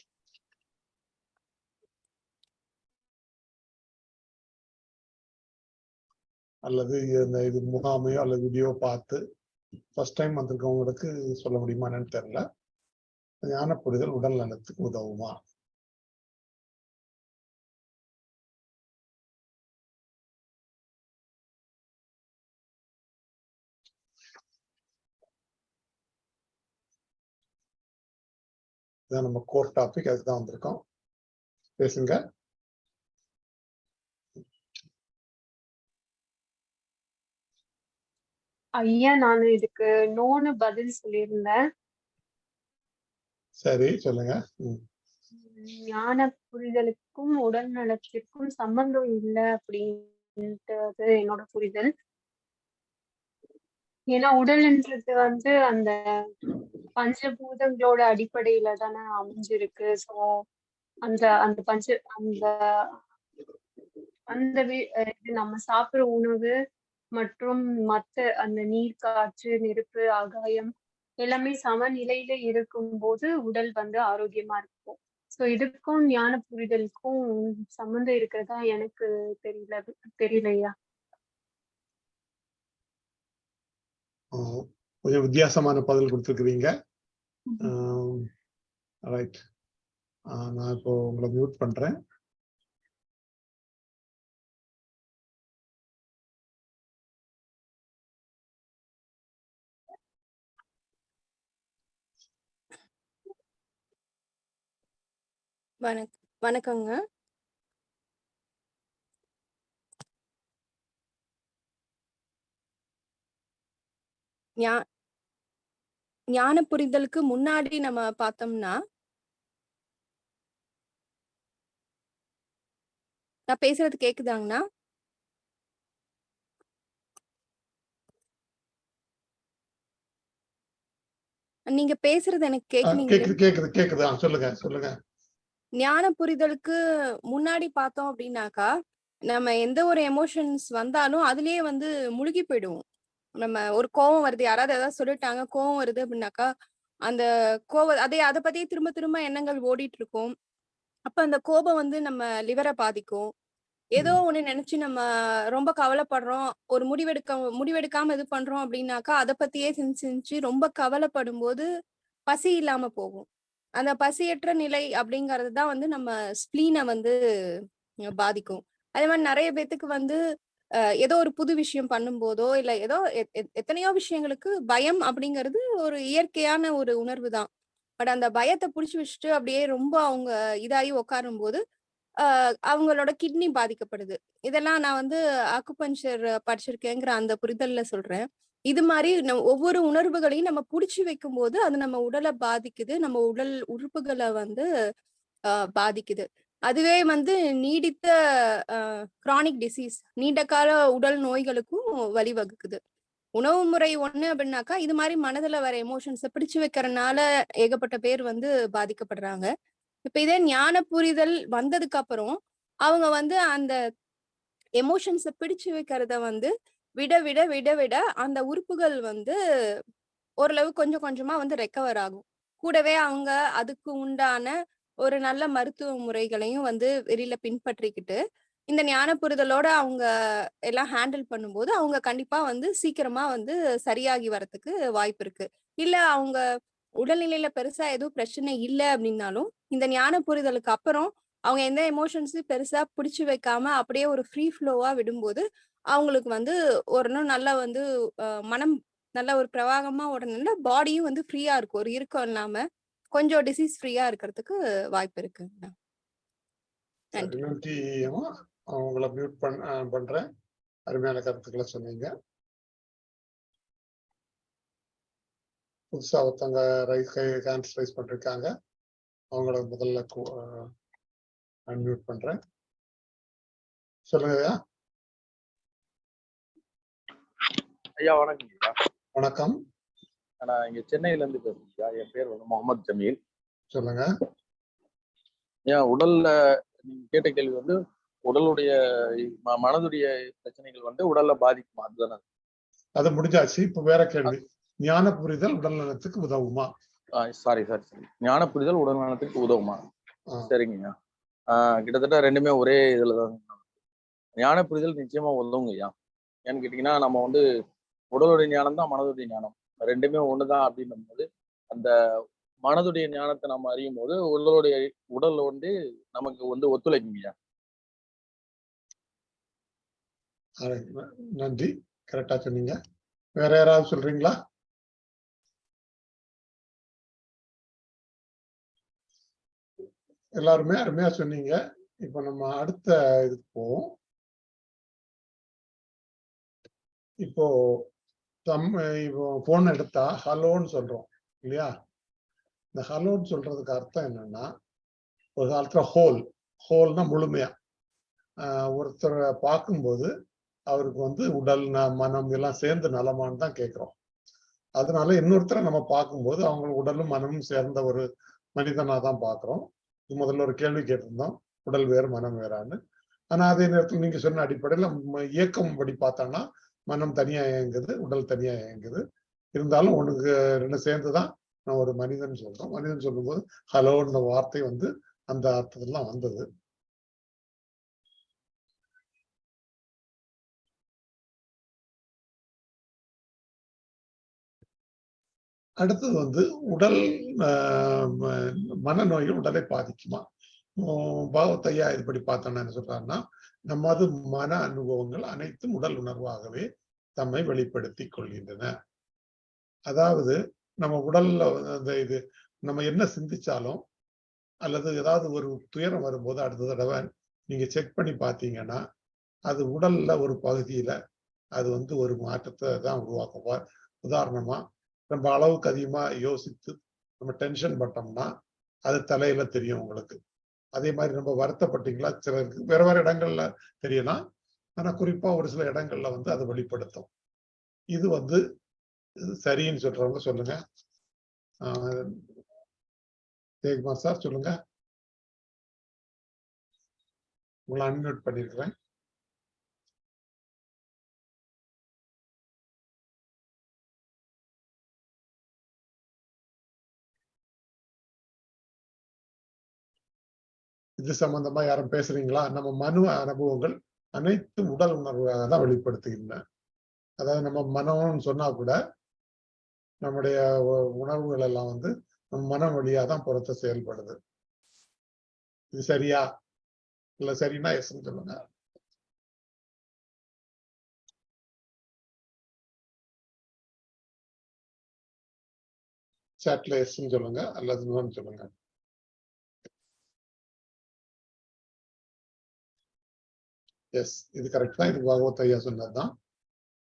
அல்லது இந்த இது முகாமையோ அல்லது வீடியோ பார்த்து ஃபர்ஸ்ட் டைம் வந்திருக்கவங்களுக்கு சொல்ல முடியுமா என்னன்னு தெரியல. ஞான புரிதல் உடல் நலத்துக்கு உதவுமா? இதான் நம்ம கோர் டாபிக் அதுதான் வந்திருக்கோம். பேசுங்க. ஐயா நான் இதுக்கு நோன்னு பதில் சொல்லியிருந்தேன். சரி சொல்லுங்க. ஞான புரிதலுக்கும் உடல் நலத்திற்கும் சம்பந்தம் இல்லை அப்படின்றது என்னோட புரிதல். ஏன்னா உடல்ன்றது வந்து அந்த பஞ்சபூதங்களோட அடிப்படையில தானே அமைஞ்சிருக்கு. சோ அந்த அந்த பஞ்ச அந்த அந்த நம்ம சாப்பிடுற உணவு மற்றும் மத்த அந்த நீர் காற்று நெருப்பு ஆகாயம் எல்லாமே சமநிலையில இருக்கும்போது உடல் வந்து ஆரோக்கியமா இருக்கும். சோ இதுக்கும் ஞான புரிதலுக்கும் சம்மந்தம் இருக்கிறதா எனக்கு தெரியல தெரியலையா? கொஞ்சம் வித்தியாசமான பதில் கொடுத்துருக்குறீங்க. ரைட் நான் இப்போ உங்களை மியூட் பண்றேன். வணக் வணக்கங்க. ஞா ஞான புரிதலுக்கு முன்னாடி நம்ம பார்த்தோம்னா நான் பேசுறது கேக்குதாங்கண்ணா? நீங்க பேசுறது எனக்கு கேக்குது சொல்லுங்க சொல்லுங்க. ஞான புரிதலுக்கு முன்னாடி பார்த்தோம் அப்படின்னாக்கா நம்ம எந்த ஒரு எமோஷன்ஸ் வந்தாலும் அதுலயே வந்து முழுகி போயிடுவோம். நம்ம ஒரு கோவம் வருது. யாராவது ஏதாவது சொல்லிட்டாங்க கோவம் வருது அப்படின்னாக்கா அந்த கோவ அதே அதை பத்தியே திரும்ப திரும்ப எண்ணங்கள் ஓடிட்டு இருக்கும் அப்ப அந்த கோபம் வந்து நம்ம லிவரை பாதிக்கும். ஏதோ ஒண்ணு நினைச்சு நம்ம ரொம்ப கவலைப்படுறோம். ஒரு முடிவெடுக்க முடிவெடுக்காம இது பண்றோம் அப்படின்னாக்கா அதை பத்தியே சிந்திச்சு சிந்திச்சு ரொம்ப கவலைப்படும் போது பசி இல்லாம போகும். அந்த பசியற்ற நிலை அப்படிங்கிறது தான் வந்து நம்ம ஸ்ப்ளீனை வந்து பாதிக்கும். அதே மாதிரி நிறைய பேத்துக்கு வந்து ஏதோ ஒரு புது விஷயம் பண்ணும்போதோ இல்லை ஏதோ எத்- எத்- எத்தனையோ விஷயங்களுக்கு பயம் அப்படிங்கிறது ஒரு இயற்கையான ஒரு உணர்வு தான். பட் அந்த பயத்தை பிடிச்சி வச்சுட்டு அப்படியே ரொம்ப அவங்க இதாகி உட்காரும் போது அவங்களோட கிட்னி பாதிக்கப்படுது. இதெல்லாம் நான் வந்து அக்குபஞ்சர் படிச்சிருக்கேங்கிற அந்த புரிதல்ல சொல்றேன். இது மாதிரி நம்ம ஒவ்வொரு உணர்வுகளையும் நம்ம புடிச்சு வைக்கும் போது அது நம்ம உடலை பாதிக்குது. நம்ம உடல் உறுப்புகளை வந்து ஆஹ் பாதிக்குது. அதுவே வந்து நீடித்த கிரானிக் டிசீஸ் நீண்ட கால உடல் நோய்களுக்கும் வழிவகுக்குது. உணவு முறை ஒண்ணு அப்படின்னாக்கா இது மாதிரி மனதுல வர எமோஷன்ஸை பிடிச்சு வைக்கிறதுனால ஏகப்பட்ட பேர் வந்து பாதிக்கப்படுறாங்க. இப்ப இதே ஞான புரிதல் வந்ததுக்கு அப்புறம் அவங்க வந்து அந்த எமோஷன்ஸை பிடிச்சு வைக்கிறத வந்து விட விட விட விட அந்த உறுப்புகள் வந்து ஓரளவு கொஞ்சம் கொஞ்சமா வந்து ரெக்கவர் ஆகும். கூடவே அவங்க அதுக்கு உண்டான ஒரு நல்ல மருத்துவ முறைகளையும் வந்து வெளியில பின்பற்றிக்கிட்டு இந்த ஞான புரிதலோட அவங்க எல்லாம் ஹேண்டில் பண்ணும்போது அவங்க கண்டிப்பா வந்து சீக்கிரமா வந்து சரியாகி வரதுக்கு வாய்ப்பு இருக்கு. இல்ல அவங்க உடல்நிலையில பெருசா எதுவும் பிரச்சனை இல்லை அப்படின்னாலும் இந்த ஞான புரிதலுக்கு அப்புறம் அவங்க எந்த எமோஷன்ஸையும் பெருசா பிடிச்சு வைக்காம அப்படியே ஒரு ஃப்ரீ ஃப்ளோவா விடும்போது அவங்களுக்கு வந்து ஒரு இன்னும் நல்லா வந்து மனம் நல்ல ஒரு பிரவாகமா உடனே பாடியும் வந்து ஃப்ரீயா இருக்கும். ஒரு இறுக்கம் இல்லாம கொஞ்சம் டிசீஸ் ஃப்ரீயா இருக்கிறதுக்கு வாய்ப்பு இருக்கு. நன்றி. நன்றி அம்மா உங்களை மியூட் பண்றேன். அருமையான கருத்துக்களை சொன்னீங்க. புதுசா ஒருத்தவங்க ரைஸ் ஹேண்ட்ஸ் ரைஸ் பண்ணிருக்காங்க. அவங்கள முதல்ல அன்மியூட் பண்றேன். சொல்லுங்க ஐயா. ஐயா வணக்கம் வணக்கம். நான் இங்க சென்னையில இருந்து பேசுறேன் ஐயா என் பேர் வந்து முகமது ஜமீல். சொல்லுங்க. ஏன் உடல்ல நீங்க கேட்ட கேள்வி வந்து உடலுடைய மனதுடைய பிரச்சனைகள் வந்து உடல்ல பாதிக்குமா? அதுதானே. அது முடிஞ்சாச்சு. இப்ப வேற கேள்வி. ஞான புரிதல் உடல் நலத்துக்கு உதவுமா? சாரி சாரி சாரி ஞான புரிதல் உடல் நலத்துக்கு உதவுமா? ஆ. சரிங்க ஐயா ஆஹ் கிட்டத்தட்ட ரெண்டுமே ஒரே இதுல தான். ஞான புரிதல் நிச்சயமா உதவுங்க ஐயா ஏன்னு கேட்டீங்கன்னா நம்ம வந்து உடலுடைய ஞானம் தான் மனதுடைய ஞானம். ரெண்டுமே ஒண்ணுதான் அப்படின்னும் போது அந்த மனதுடைய ஞானத்தை நம்ம அறியும் போது உடலுடைய உடல் வந்து நமக்கு வந்து ஒத்துழைக்குங்கய்யா நன்றி. கரெக்டா சொன்னீங்க. வேற யாராவது சொல்றீங்களா? எல்லாருமே அருமையா சொன்னீங்க. இப்ப நம்ம அடுத்த இதுக்கு போவோம். இப்போ தம் இப்போ போன் எடுத்தா ஹலோன்னு சொல்றோம் இல்லையா? இந்த ஹலோன்னு சொல்றதுக்கு அர்த்தம் என்னன்னா ஒரு காலத்துல ஹோல் ஹோல்னா முழுமையா. ஆஹ் ஒருத்தரை பார்க்கும்போது அவருக்கு வந்து உடல் ந- மனம் எல்லாம் சேர்ந்து நலமான்னு தான் கேட்கிறோம். அதனால இன்னொருத்தரை நம்ம பார்க்கும்போது அவங்க உடலும் மனமும் சேர்ந்த ஒரு மனிதனா தான் பார்க்கிறோம். இது முதல்ல ஒரு கேள்வி கேட்டிருந்தோம் உடல் வேறு மனம் வேறான்னு. ஆனா அதே நேரத்தில் நீங்க சொன்ன அடிப்படையில இயக்கம் படி பார்த்தோம்னா மனம் தனியா இயங்குது உடல் தனியா இயங்குது. இருந்தாலும் உனக்கு ரெண்டு சேர்ந்துதான் நான் ஒரு மனிதன் சொல்றோம் மனிதன் சொல்லும்போது ஹலோன்ற வார்த்தை வந்து அந்த அர்த்தத்துலாம் வந்தது. அடுத்தது வந்து உடல் ஆஹ் மனநோய்கள் உடலை பாதிக்குமா? பாவத்தையா இதுபடி பார்த்தோம்னா என்ன சொல்றாருன்னா நமது மன அனுபவங்கள் அனைத்தும் உடல் உணர்வாகவே தம்மை வெளிப்படுத்தி கொள்கின்றன. அதாவது நம்ம உடல்ல அந்த இது நம்ம என்ன சிந்திச்சாலும் அல்லது ஏதாவது ஒரு துயரம் வரும்போது அடுத்த தடவை நீங்க செக் பண்ணி பார்த்தீங்கன்னா அது உடல்ல ஒரு பகுதியில அது வந்து ஒரு மாற்றத்தை தான் உருவாக்குவா உதாரணமா நம்ம அளவுக்கு அதிகமா யோசித்து நம்ம டென்ஷன் பட்டோம்னா அது தலையில தெரியும் உங்களுக்கு. அதே மாதிரி நம்ம வருத்தப்பட்டீங்களா சிலருக்கு வேற வேற இடங்கள்ல தெரியலாம். ஆனால் குறிப்பாக ஒரு சில இடங்களில் வந்து அதை வெளிப்படுத்தும். இது வந்து சரின்னு சொல்றவங்க சொல்லுங்க. ஜெயக்குமார் சார் சொல்லுங்க. உங்களை அன்மியூட் பண்ணியிருக்கிறேன் இது சம்பந்தமா யாரும் பேசுறீங்களா? நம்ம மனு அனுபவங்கள் அனைத்து உடல் உணர்வாக தான் வெளிப்படுத்துகின்றன. அதாவது நம்ம மனம்னு சொன்னா கூட நம்முடைய உ- உணர்வுகள் எல்லாம் வந்து நம்ம மனம் வழியா தான் புறத்த செயல்படுது. இது சரியா? இல்ல சரின்னா எஸ்ன்னு சொல்லுங்க. சாட்ல எஸ்ன்னு சொல்லுங்க அல்லது சொல்லுங்க. எஸ் இது கரெக்ட் தான். இது பகவத் ஐயா சொன்னதுதான்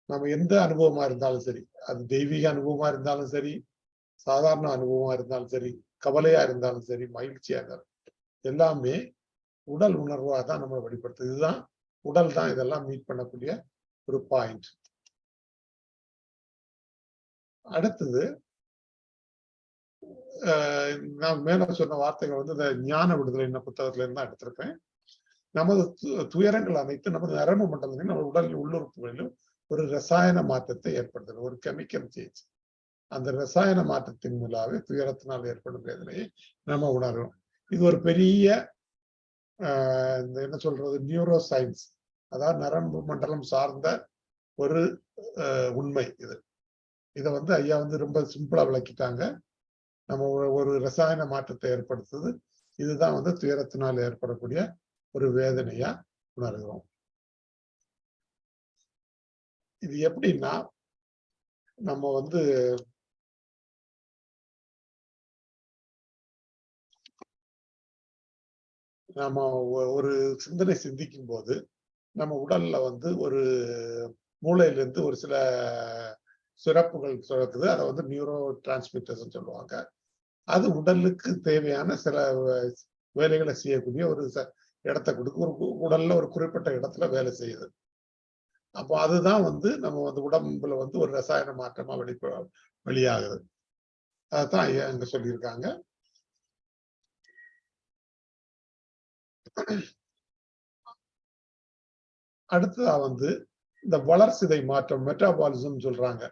நம்ம எந்த அனுபவமா இருந்தாலும் சரி அது தெய்வீக அனுபவமா இருந்தாலும் சரி சாதாரண அனுபவமா இருந்தாலும் சரி கவலையா இருந்தாலும் சரி மகிழ்ச்சியா இருந்தாலும் எல்லாமே உடல் உணர்வாக தான் நம்ம வெளிப்படுத்துது. இதுதான் உடல் தான் இதெல்லாம் மீட் பண்ணக்கூடிய ஒரு பாயிண்ட் அடுத்தது நான் மேல சொன்ன வார்த்தைகள் வந்து இந்த ஞான விடுதலை என்ன புத்தகத்துல இருந்து தான் எடுத்திருக்கேன். நமது து- துயரங்கள் அனைத்து நமது நரம்பு மண்டலத்திலும் நம்ம உடல் உள்ளுறுப்புகளிலும் ஒரு ரசாயன மாற்றத்தை ஏற்படுத்தது ஒரு கெமிக்கல் சேஞ்ச் அந்த ரசாயன மாற்றத்தின் மூலாவே துயரத்தினால் ஏற்படும் வேதனையை நம்ம உணரும் இது ஒரு பெரிய ஆஹ் இந்த என்ன சொல்றது? நியூரோ சயின்ஸ் அதாவது நரம்பு மண்டலம் சார்ந்த ஒரு உண்மை இது. இதை வந்து ஐயா வந்து ரொம்ப சிம்பிளா விளக்கிட்டாங்க. நம்ம ஒரு ரசாயன மாற்றத்தை ஏற்படுத்துது. இதுதான் வந்து துயரத்தினால் ஏற்படக்கூடிய ஒரு வேதனையா உணர்கிறோம். இது எப்படின்னா நம்ம வந்து நம்ம ஒ- ஒரு சிந்தனை சிந்திக்கும் போது நம்ம உடல்ல வந்து ஒரு மூளையில இருந்து ஒரு சில சுரப்புகள் சுரக்குது அதை வந்து நியூரோ டிரான்ஸ்மிட்டர்ஸ் சொல்லுவாங்க. அது உடலுக்கு தேவையான சில வே- வேலைகளை செய்யக்கூடிய ஒரு ச- இடத்தை கொடுக்கு ஒரு உடல்ல ஒரு குறிப்பிட்ட இடத்துல வேலை செய்யுது. அப்போ அதுதான் வந்து நம்ம வந்து உடம்புல வந்து ஒரு ரசாயன மாற்றமா வெளிப்ப வெளியாகுது. அதுதான் ஐயா இங்க சொல்லியிருக்காங்க. அடுத்ததா வந்து இந்த வளர்சிதை மாற்றம் மெட்டாபாலிசம் சொல்றாங்க.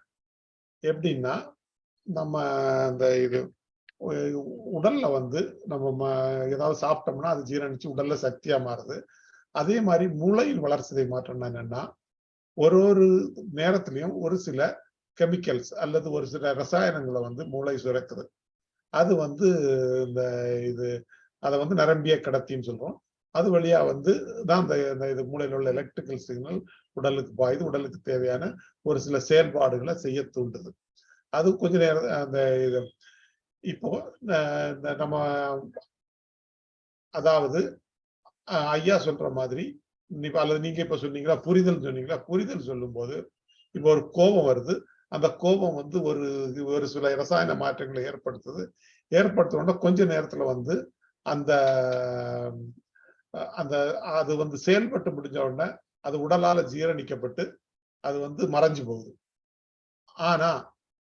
எப்படின்னா நம்ம இந்த இது உடல்ல வந்து நம்ம ம- ஏதாவது சாப்பிட்டோம்னா அது ஜீரணிச்சு உடல்ல சக்தியா மாறுது. அதே மாதிரி மூளையில் வளர்ச்சிதை மாற்றம்னா என்னன்னா ஒரு ஒரு நேரத்திலையும் ஒரு சில கெமிக்கல்ஸ் அல்லது ஒரு சில ரசாயனங்களை வந்து மூளை சுரக்குது. அது வந்து இந்த இது அதை வந்து நரம்பிய கடத்தின்னு சொல்றோம். அது வழியா வந்து தான் இந்த இந்த இது மூளையில் உள்ள எலக்ட்ரிக்கல் சிக்னல் உடலுக்கு பாயுது. உடலுக்கு தேவையான ஒரு சில செயல்பாடுகளை செய்ய தூண்டுது. அது கொஞ்ச நேரம் அந்த இது இப்போ இந்த நம்ம அதாவது ஐயா சொல்ற மாதிரி அல்லது நீங்க இப்ப சொன்னீங்களா புரிதல் சொன்னீங்களா புரிதல் சொல்லும்போது இப்போ ஒரு கோபம் வருது. அந்த கோபம் வந்து ஒரு ஒரு சில ரசாயன மாற்றங்களை ஏற்படுத்துது. ஏற்படுத்தணும்னா கொஞ்ச நேரத்துல வந்து அந்த அந்த அது வந்து செயல்பட்டு முடிஞ்ச உடனே அது உடலால ஜீரணிக்கப்பட்டு அது வந்து மறைஞ்சு போகுது. ஆனா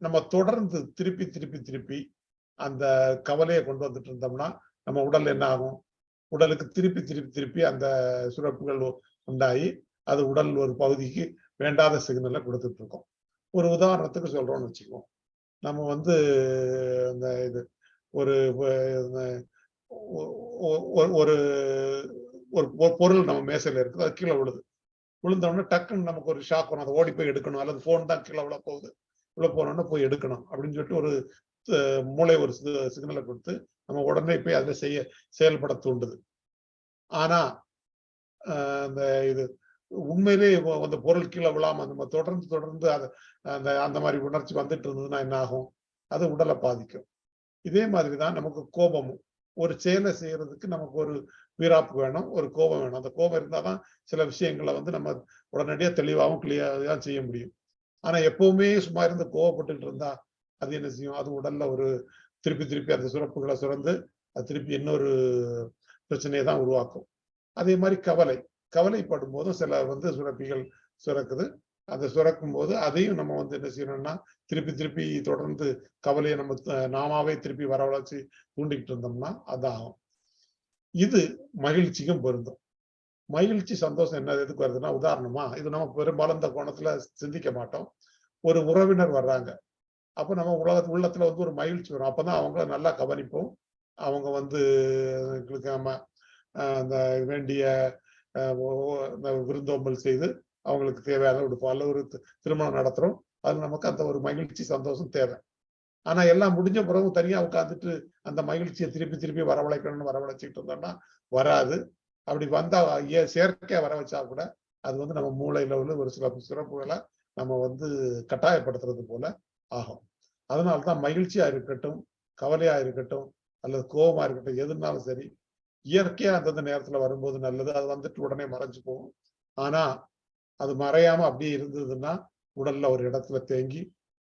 நம்ம தொடர்ந்து திருப்பி திருப்பி திருப்பி அந்த கவலையை கொண்டு வந்துட்டு இருந்தோம்னா நம்ம உடல் என்ன ஆகும்? உடலுக்கு திருப்பி திருப்பி திருப்பி அந்த சுரப்புகள் உண்டாகி அது உடல் ஒரு பகுதிக்கு வேண்டாத சிக்னலை கொடுத்துட்டு இருக்கோம். ஒரு உதாரணத்துக்கு சொல்றோம்னு வச்சுக்குவோம். நம்ம வந்து இந்த இது ஒரு ஒரு ஒரு பொருள் நம்ம மேசையில இருக்குது அது கீழே விழுது. விழுந்தோடனே டக்குன்னு நமக்கு ஒரு ஷாக் வரும். அதை ஓடி போய் எடுக்கணும். அல்லது ஃபோன் தான் கீழே விழ போகுது உள்ள போனோம்னா போய் எடுக்கணும். அப்படின்னு சொல்லிட்டு ஒரு மூளை ஒரு சிக்னலை கொடுத்து நம்ம உடனே போய் அதை செய்ய செயல்பட தூண்டுது. ஆனா அந்த இது உண்மையிலே அந்த பொருள் கீழே விழாம நம்ம தொடர்ந்து தொடர்ந்து அதை அந்த அந்த மாதிரி உணர்ச்சி வந்துட்டு இருந்ததுன்னா என்ன ஆகும்? அது உடலை பாதிக்கும். இதே மாதிரி தான் நமக்கு கோபமும். ஒரு செயலை செய்யறதுக்கு நமக்கு ஒரு வீராப்பு வேணும் ஒரு கோபம் வேணும். அந்த கோபம் இருந்தாதான் சில விஷயங்களை வந்து நம்ம உடனடியாக தெளிவாகவும் கிளியராக செய்ய முடியும். ஆனா எப்பவுமே சும்மா இருந்து கோவப்பட்டு இருந்தா அது என்ன செய்யும்? அது உடல்ல ஒரு திருப்பி திருப்பி அந்த சுரப்புகளை சுரந்து அது திருப்பி இன்னொரு பிரச்சனையை தான் உருவாக்கும். அதே மாதிரி கவலை. கவலைப்படும் போதும் சில வந்து சுரப்பிகள் சுரக்குது. அந்த சுரக்கும் போது அதையும் நம்ம வந்து என்ன செய்யணும்னா திருப்பி திருப்பி தொடர்ந்து கவலையை நம்ம நாமாவே திருப்பி வரவழைச்சு தூண்டிக்கிட்டு இருந்தோம்னா அதாகும். இது மகிழ்ச்சிக்கும் பொருந்தும். மகிழ்ச்சி சந்தோஷம் என்ன எதுக்கு வருதுன்னா உதாரணமா இது நம்ம பெரும்பாலும் இந்த கோணத்துல சிந்திக்க மாட்டோம். ஒரு உறவினர் வர்றாங்க. அப்போ நம்ம உலக உள்ளத்துல வந்து ஒரு மகிழ்ச்சி வரும். அப்பதான் அவங்கள நல்லா கவனிப்போம். அவங்க வந்து எங்களுக்கு நம்ம ஆஹ் அந்த வேண்டிய ஆஹ் இந்த விருந்தோம்பல் செய்து அவங்களுக்கு தேவையான உடுப்போம் அல்ல ஒரு திருமணம் நடத்துறோம். அது நமக்கு அந்த ஒரு மகிழ்ச்சி சந்தோஷம் தேவை. ஆனா எல்லாம் முடிஞ்ச பிறகு தனியா உட்காந்துட்டு அந்த மகிழ்ச்சியை திருப்பி திருப்பி வரவழைக்கணும்னு வரவழைச்சிட்டு இருந்தோம்னா வராது. அப்படி வந்தா ஏ- செயற்கையா வர வச்சா கூட அது வந்து நம்ம மூளையில உள்ள ஒரு சில சிறப்புகளை நம்ம வந்து கட்டாயப்படுத்துறது போல ஆகும். அதனால்தான் மகிழ்ச்சியா இருக்கட்டும் கவலையா இருக்கட்டும் அல்லது கோபமா இருக்கட்டும் எதுனாலும் சரி இயற்கையா அந்தந்த நேரத்துல வரும்போது நல்லது. அது வந்துட்டு உடனே மறைஞ்சு போகும். ஆனா அது மறையாம அப்படியே இருந்ததுன்னா உடல்ல ஒரு இடத்துல தேங்கி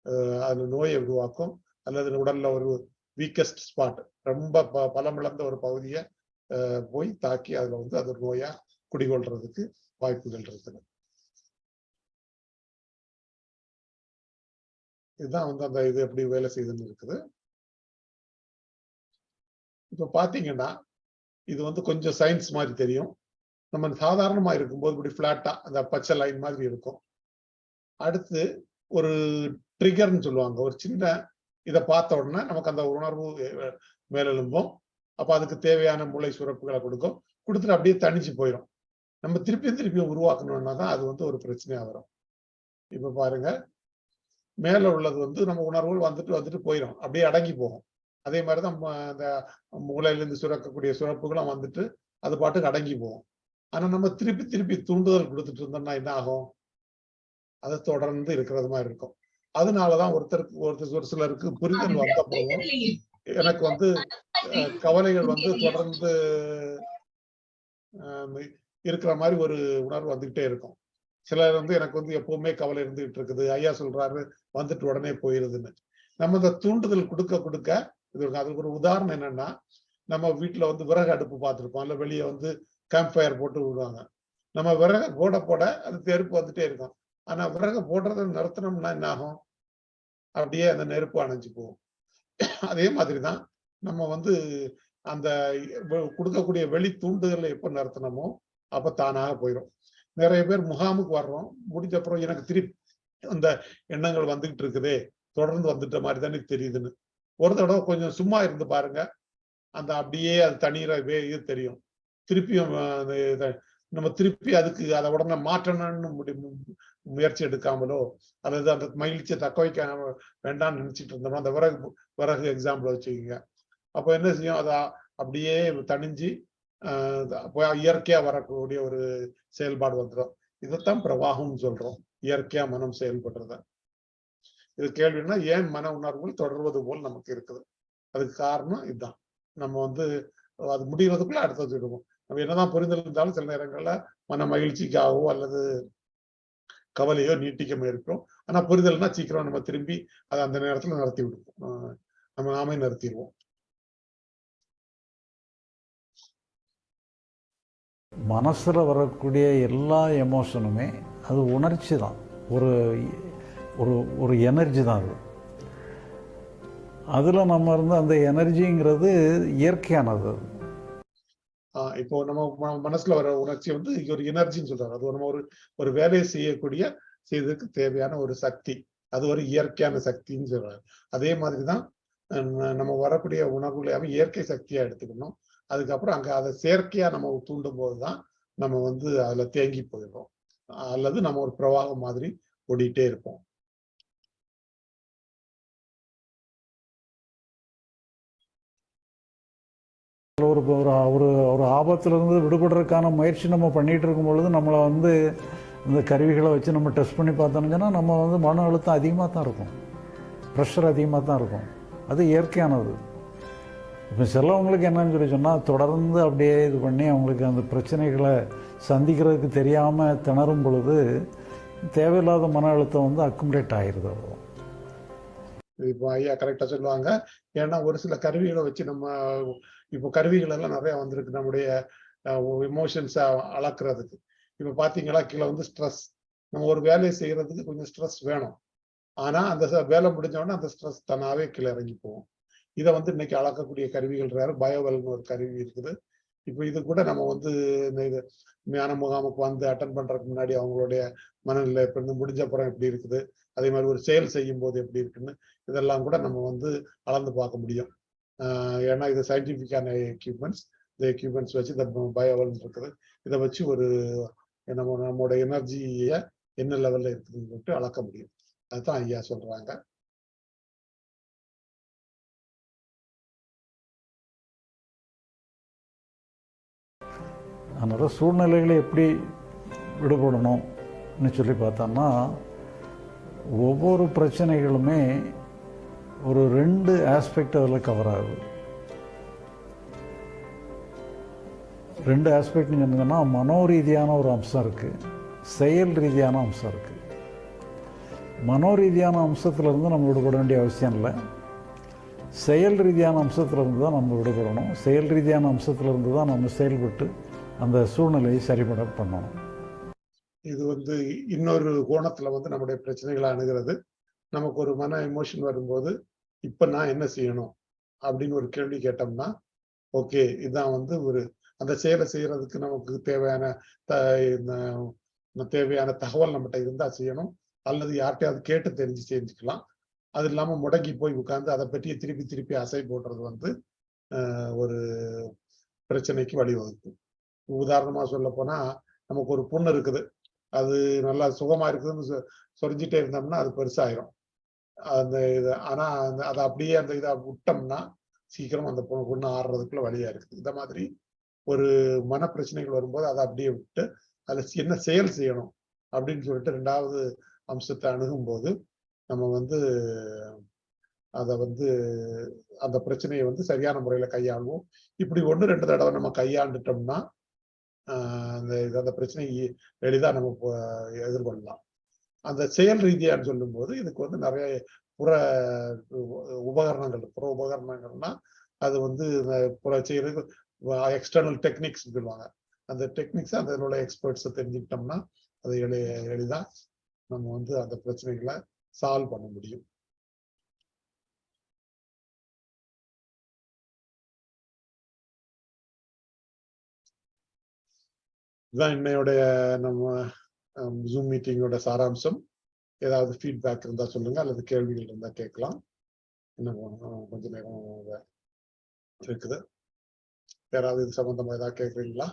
அஹ் அது நோயை உருவாக்கும். அல்லது உடல்ல ஒரு வீக்கஸ்ட் ஸ்பாட் ரொம்ப ப பலமிழந்த ஒரு பகுதியை போய் தாக்கி அதுல வந்து அது நோயா குடிகொள்றதுக்கு வாய்ப்புகள் இருக்குது. இதுதான் வந்து அந்த இது எப்படி வேலை செய்யுதுன்னு இருக்குது. இப்ப பாத்தீங்கன்னா இது வந்து கொஞ்சம் சயின்ஸ் மாதிரி தெரியும். நம்ம சாதாரணமா இருக்கும்போது இப்படி பிளாட்டா அந்த பச்சை லைன் மாதிரி இருக்கும். அடுத்து ஒரு ட்ரிகர்னு சொல்லுவாங்க. ஒரு சின்ன இதை பார்த்த உடனே நமக்கு அந்த உணர்வு மேலெழும்பும். அப்ப அதுக்கு தேவையான மூளை சுரப்புகளை கொடுக்கும். கொடுத்துட்டு அப்படியே தணிச்சு போயிடும் நம்ம திருப்பி திருப்பி உருவாக்கணும்னா தான் அது வந்து ஒரு பிரச்சனையா வரும். இப்ப பாருங்க. மேல உள்ளது வந்து நம்ம உணர்வுகள் வந்துட்டு வந்துட்டு போயிடும் அப்படியே அடங்கி போகும். அதே மாதிரிதான் ம- அந்த மூளையிலிருந்து சுரக்கக்கூடிய சுரப்புகளும் வந்துட்டு அது பாட்டுக்கு அடங்கி போகும். ஆனா நம்ம திருப்பி திருப்பி தூண்டுதல் கொடுத்துட்டு இருந்தோம்னா என்ன ஆகும்? அது தொடர்ந்து இருக்கிறது மாதிரி இருக்கும். அதனாலதான் ஒருத்தருக்கு ஒருத்தர் ஒரு சிலருக்கு புரிதல் வந்த போதும் எனக்கு வந்து கவலைகள் வந்து தொடர்ந்து இருக்கிற மாதிரி ஒரு உணர்வு வந்துகிட்டே இருக்கும். சிலர் வந்து எனக்கு வந்து எப்பவுமே கவலை இருந்துகிட்டு இருக்குது. ஐயா சொல்றாரு வந்துட்டு உடனே போயிருதுன்னு. நம்ம இந்த தூண்டுதல் கொடுக்க கொடுக்க இது அதுக்கு ஒரு உதாரணம் என்னன்னா நம்ம வீட்டுல வந்து விறகு அடுப்பு பார்த்துருப்போம். இல்ல வெளியே வந்து கேம்ப் ஃபயர் போட்டு விடுவாங்க. நம்ம விறகு போட போட அது நெருப்பு வந்துட்டே இருக்கும். ஆனா விறகு போடுறத நிறுத்தினோம்னா என்ன ஆகும்? அப்படியே அந்த நெருப்பு அணைஞ்சு போகும். அதே மாதிரிதான் நம்ம வந்து அந்த கொடுக்கக்கூடிய வெளி தூண்டுதலை எப்ப நிறுத்தினமோ அப்ப தானாக போயிடும் நிறைய பேர் முகாமுக்கு வர்றோம். முடிஞ்ச அப்புறம் எனக்கு திருப்பி அந்த எண்ணங்கள் வந்துகிட்டு இருக்குதே. தொடர்ந்து வந்துட்ட மாதிரி தானே தெரியுதுன்னு. ஒரு தடவை கொஞ்சம் சும்மா இருந்து பாருங்க. அந்த அப்படியே அது தண்ணீரை இது தெரியும். திருப்பியும் அந்த நம்ம திருப்பி அதுக்கு அதை உடனே மாற்றணும்னு முடி முயற்சி எடுக்காமலோ அல்லது அந்த மகிழ்ச்சியை தக்க வைக்க வேண்டாம்னு நினைச்சிட்டு இருந்தோம்னா அந்த விறகு விறகு எக்ஸாம்பிள் வச்சுக்கோங்க. அப்போ என்ன செய்யும்? அதை அப்படியே தணிஞ்சு இயற்கையா வரக்கூடிய ஒரு செயல்பாடு வந்துடும் இதைத்தான் பிரவாகம்னு சொல்றோம். இயற்கையா மனம் செயல்படுறத. இது கேள்வின்னா ஏன் மன உணர்வுகள் தொடர்வது போல் நமக்கு இருக்குது? அதுக்கு காரணம் இதுதான் நம்ம வந்து அது முடிகிறதுக்குள்ள அடுத்தது விடுவோம் நம்ம என்னதான் புரிதல் இருந்தாலும் சில நேரங்கள்ல மன மகிழ்ச்சிக்காகவோ அல்லது கவலையோ நீட்டிக்க முயற்சிக்கும் ஆனா புரிதல்னா சீக்கிரம் நம்ம திரும்பி அதை அந்த நேரத்துல நடத்தி விடுவோம். நம்ம நாமே நிறுத்திடுவோம். மனசில் வரக்கூடிய எல்லா எமோஷனுமே அது உணர்ச்சி தான். ஒரு ஒரு ஒரு எனர்ஜி தான் அது. அதில் நம்ம இருந்து அந்த எனர்ஜிங்கிறது இயற்கையானது ஆஹ் இப்போ நம்ம மனசுல வர உணர்ச்சி வந்து ஒரு எனர்ஜின்னு சொல்றாங்க. அது நம்ம ஒரு ஒரு வேலையை செய்யக்கூடிய செய்வதற்கு தேவையான ஒரு சக்தி. அது ஒரு இயற்கையான சக்தின்னு சொல்றாங்க. அதே மாதிரிதான் நம்ம வரக்கூடிய உணர்வுகளையாவே இயற்கை சக்தியா எடுத்துக்கணும். அதுக்கப்புறம் அங்கே அதை செயற்கையாக நம்ம தூண்டும் போதுதான் நம்ம வந்து அதில் தேங்கி போயிடுறோம். அல்லது நம்ம ஒரு பிரவாகம் மாதிரி ஓடிட்டே இருப்போம். ஒரு ஒரு ஒரு ஒரு ஆபத்துலேருந்து விடுபடுறதுக்கான முயற்சி நம்ம பண்ணிட்டு இருக்கும் பொழுது நம்மளை வந்து இந்த கருவிகளை வச்சு நம்ம டெஸ்ட் பண்ணி பார்த்தோம்னா நம்ம வந்து மன அழுத்தம் அதிகமாக தான் இருக்கும். ப்ரெஷர் அதிகமாக தான் இருக்கும். அது இயற்கையானது. இப்போ சிலவங்களுக்கு என்னன்னு சொல்லி சொன்னால் தொடர்ந்து அப்படியே இது பண்ணி அவங்களுக்கு அந்த பிரச்சனைகளை சந்திக்கிறதுக்கு தெரியாமல் திணறும் பொழுது தேவையில்லாத மன அழுத்தம் வந்து அக்குமுலேட் ஆயிடுது அவ்வளோ இப்போ ஐயா கரெக்டாக சொல்லுவாங்க. ஏன்னா ஒரு சில கருவிகளை வச்சு நம்ம இப்போ கருவிகள் எல்லாம் நிறைய வந்திருக்கு நம்முடைய இமோஷன்ஸை அளக்குறதுக்கு. இப்போ பார்த்தீங்களா கீழே வந்து ஸ்ட்ரெஸ் நம்ம ஒரு வேலையை செய்யறதுக்கு கொஞ்சம் ஸ்ட்ரெஸ் வேணும். ஆனால் அந்த வேலை முடிஞ்ச உடனே அந்த ஸ்ட்ரெஸ் தன்னாவே கீழே இறங்கி போவோம் இதை வந்து இன்னைக்கு அளக்கக்கூடிய கருவிகள் வேற பயோவெல்னு ஒரு கருவி இருக்குது. இப்போ இது கூட நம்ம வந்து இந்த இது ஞான முகாமுக்கு வந்து அட்டன் பண்றதுக்கு முன்னாடி அவங்களுடைய மனநிலை இப்ப இருந்து முடிஞ்ச அப்புறம் எப்படி இருக்குது? அதே மாதிரி ஒரு செயல் செய்யும் போது எப்படி இருக்குன்னு இதெல்லாம் கூட நம்ம வந்து அளந்து பார்க்க முடியும். ஏன்னா இது சயின்டிபிக்கான எக்யூப்மெண்ட்ஸ் இந்த எக்யூப்மெண்ட்ஸ் வச்சு இந்த பயோவல் இருக்குது. இதை வச்சு ஒரு நம்ம நம்மளோட எனர்ஜியை என்ன லெவல்ல இருக்குதுன்னு சொல்லிட்டு அளக்க முடியும். அதுதான் ஐயா சொல்றாங்க. அதனால் சூழ்நிலைகளை எப்படி விடுபடணும்னு சொல்லி பார்த்தோம்னா ஒவ்வொரு பிரச்சனைகளுமே ஒரு ரெண்டு ஆஸ்பெக்ட் அதில் கவர் ஆகுது. ரெண்டு ஆஸ்பெக்ட்னு சொன்னீங்கன்னா மனோ ரீதியான ஒரு அம்சம் இருக்குது செயல் ரீதியான அம்சம் இருக்குது மனோ ரீதியான அம்சத்துலேருந்து நம்ம விடுபட வேண்டிய அவசியம் இல்லை. செயல் ரீதியான அம்சத்துலேருந்து தான் நம்ம விடுபடணும். செயல் ரீதியான அம்சத்துலேருந்து தான் நம்ம செயல்பட்டு அந்த சூழ்நிலையை சரிபட பண்ணணும் இது வந்து இன்னொரு கோணத்துல வந்து நம்முடைய பிரச்சனைகளை அணுகிறது. நமக்கு ஒரு மன எமோஷன் வரும்போது இப்ப நான் என்ன செய்யணும்? அப்படின்னு ஒரு கேள்வி கேட்டோம்னா ஓகே இதுதான் வந்து ஒரு அந்த செயலை செய்யறதுக்கு நமக்கு தேவையான த இந்த தேவையான தகவல் நம்மகிட்ட இருந்தா செய்யணும். அல்லது யார்கிட்டயாவது கேட்டு தெரிஞ்சு செஞ்சுக்கலாம். அது இல்லாம முடங்கி போய் உட்கார்ந்து அதை பற்றியே திருப்பி திருப்பி அசை போடுறது வந்து ஒரு பிரச்சனைக்கு வழிவகுக்கும். உதாரணமா சொல்ல போனா நமக்கு ஒரு புண்ணு இருக்குது. அது நல்லா சுகமா இருக்குதுன்னு சொரிஞ்சிட்டே இருந்தோம்னா அது பெருசாயிரும். அந்த இது ஆனா அந்த அதை அப்படியே அந்த இதை விட்டோம்னா சீக்கிரம் அந்த பொண்ணு பொண்ணு ஆடுறதுக்குள்ள வழியா இருக்குது. இந்த மாதிரி ஒரு மன பிரச்சனைகள் வரும்போது அதை அப்படியே விட்டு அதுல என்ன செயல் செய்யணும் அப்படின்னு சொல்லிட்டு ரெண்டாவது அம்சத்தை அணுகும்போது நம்ம வந்து அதை வந்து அந்த பிரச்சனையை வந்து சரியான முறையில கையாளுவோம். இப்படி ஒன்று ரெண்டு தடவை நம்ம கையாண்டுட்டோம்னா அந்த இது- அந்த பிரச்சனையை எளிதாக நம்ம எதிர்கொள்ளலாம். அந்த செயல் ரீதியான்னு சொல்லும்போது இதுக்கு வந்து நிறைய புற உபகரணங்கள் புற உபகரணங்கள்னா அது வந்து இந்த புற செய்யறது எக்ஸ்டர்னல் டெக்னிக்ஸ் சொல்லுவாங்க. அந்த டெக்னிக்ஸ் அதில் உள்ள எக்ஸ்பர்ட்ஸை தெரிஞ்சுக்கிட்டோம்னா அதை எளி எளிதாக நம்ம வந்து அந்த பிரச்சனைகளை சால்வ் பண்ண முடியும். இதுதான் இன்னையோடைய நம்ம ஜூம் மீட்டிங்கோட சாராம்சம். ஏதாவது ஃபீட்பேக் இருந்தா சொல்லுங்க அல்லது கேள்விகள் இருந்தா கேட்கலாம். இன்னும் கொஞ்ச நேரம் இருக்குது யாராவது இது சம்பந்தமா ஏதாவது கேட்குறீங்களா?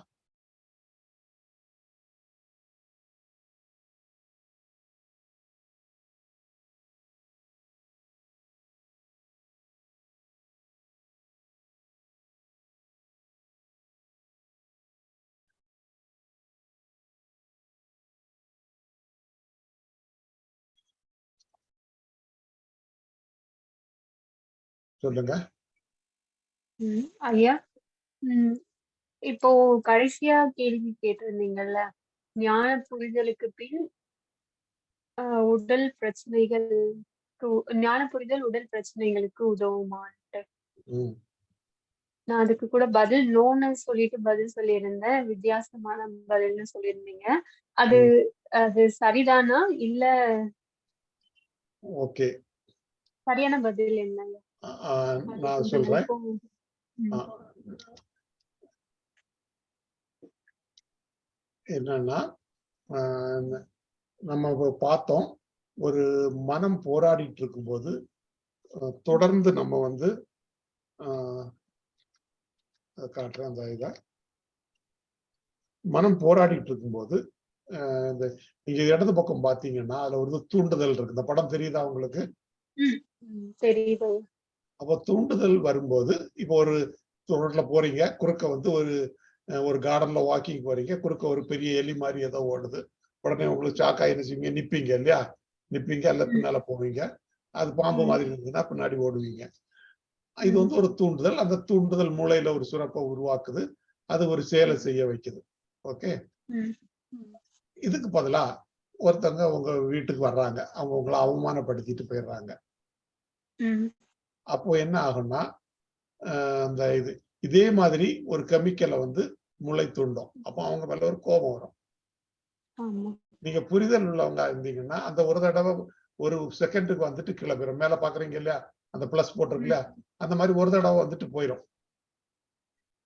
சொல்லுங்க. ஐயா. இப்போ கடைசியா கேள்வி கேட்டிருந்தீங்கல்ல ஞான புரிதலுக்கு பின் உடல் பிரச்சனைகள் ஞான புரிதல் உடல் பிரச்சனைகளுக்கு உதவுமான்ட்டு. நான் அதுக்கு கூட பதில் நோன்னு சொல்லிட்டு பதில் சொல்லியிருந்தேன். வித்தியாசமான பதில்னு சொல்லியிருந்தீங்க. அது அது சரிதானா? இல்ல ஓகே. சரியான பதில் என்னங்க நான் சொல்றேன் என்னன்னா நம்ம பார்த்தோம் ஒரு மனம் போராடிட்டு இருக்கும்போது தொடர்ந்து நம்ம வந்து காட்டுறேன் அந்த இதை. மனம் போராடிட்டு இருக்கும்போது இந்த நீங்க இடது பக்கம் பாத்தீங்கன்னா அதுல ஒரு தூண்டுதல் இருக்கு. இந்த படம் தெரியுதா உங்களுக்கு? அப்போ தூண்டுதல் வரும்போது இப்போ ஒரு ரோட்ல போறீங்க குறுக்க வந்து ஒரு ஒரு கார்டன்ல வாக்கிங் போறீங்க குறுக்க ஒரு பெரிய எலி மாதிரி ஏதோ ஓடுது. உடனே உங்களுக்கு சாக்கா என்ன செய்வீங்க நிப்பீங்க இல்லையா? நிப்பீங்க அல்ல பின்னால போவீங்க. அது பாம்பு. மாதிரி இருந்ததுன்னா பின்னாடி ஓடுவீங்க. இது வந்து ஒரு தூண்டுதல். அந்த தூண்டுதல் மூளையில ஒரு சுரப்பை உருவாக்குது. அது ஒரு செயலை செய்ய வைக்குது. ஓகே? இதுக்கு பதிலா ஒருத்தவங்க உங்க வீட்டுக்கு வர்றாங்க. அவங்க உங்களை அவமானப்படுத்திட்டு போயிடுறாங்க. அப்போ என்ன ஆகும்னா அந்த இது இதே மாதிரி ஒரு கெமிக்கலை வந்து முளை தூண்டும் அப்போ அவங்க மேல ஒரு கோபம் வரும். நீங்க புரிதல் உள்ளவங்க இருந்தீங்கன்னா அந்த ஒரு தடவை ஒரு செகண்டுக்கு வந்துட்டு கீழே போயிடும் மேல பாக்குறீங்க இல்லையா? அந்த பிளஸ் போட்டிருக்கு இல்லையா? அந்த மாதிரி ஒரு தடவை வந்துட்டு போயிடும்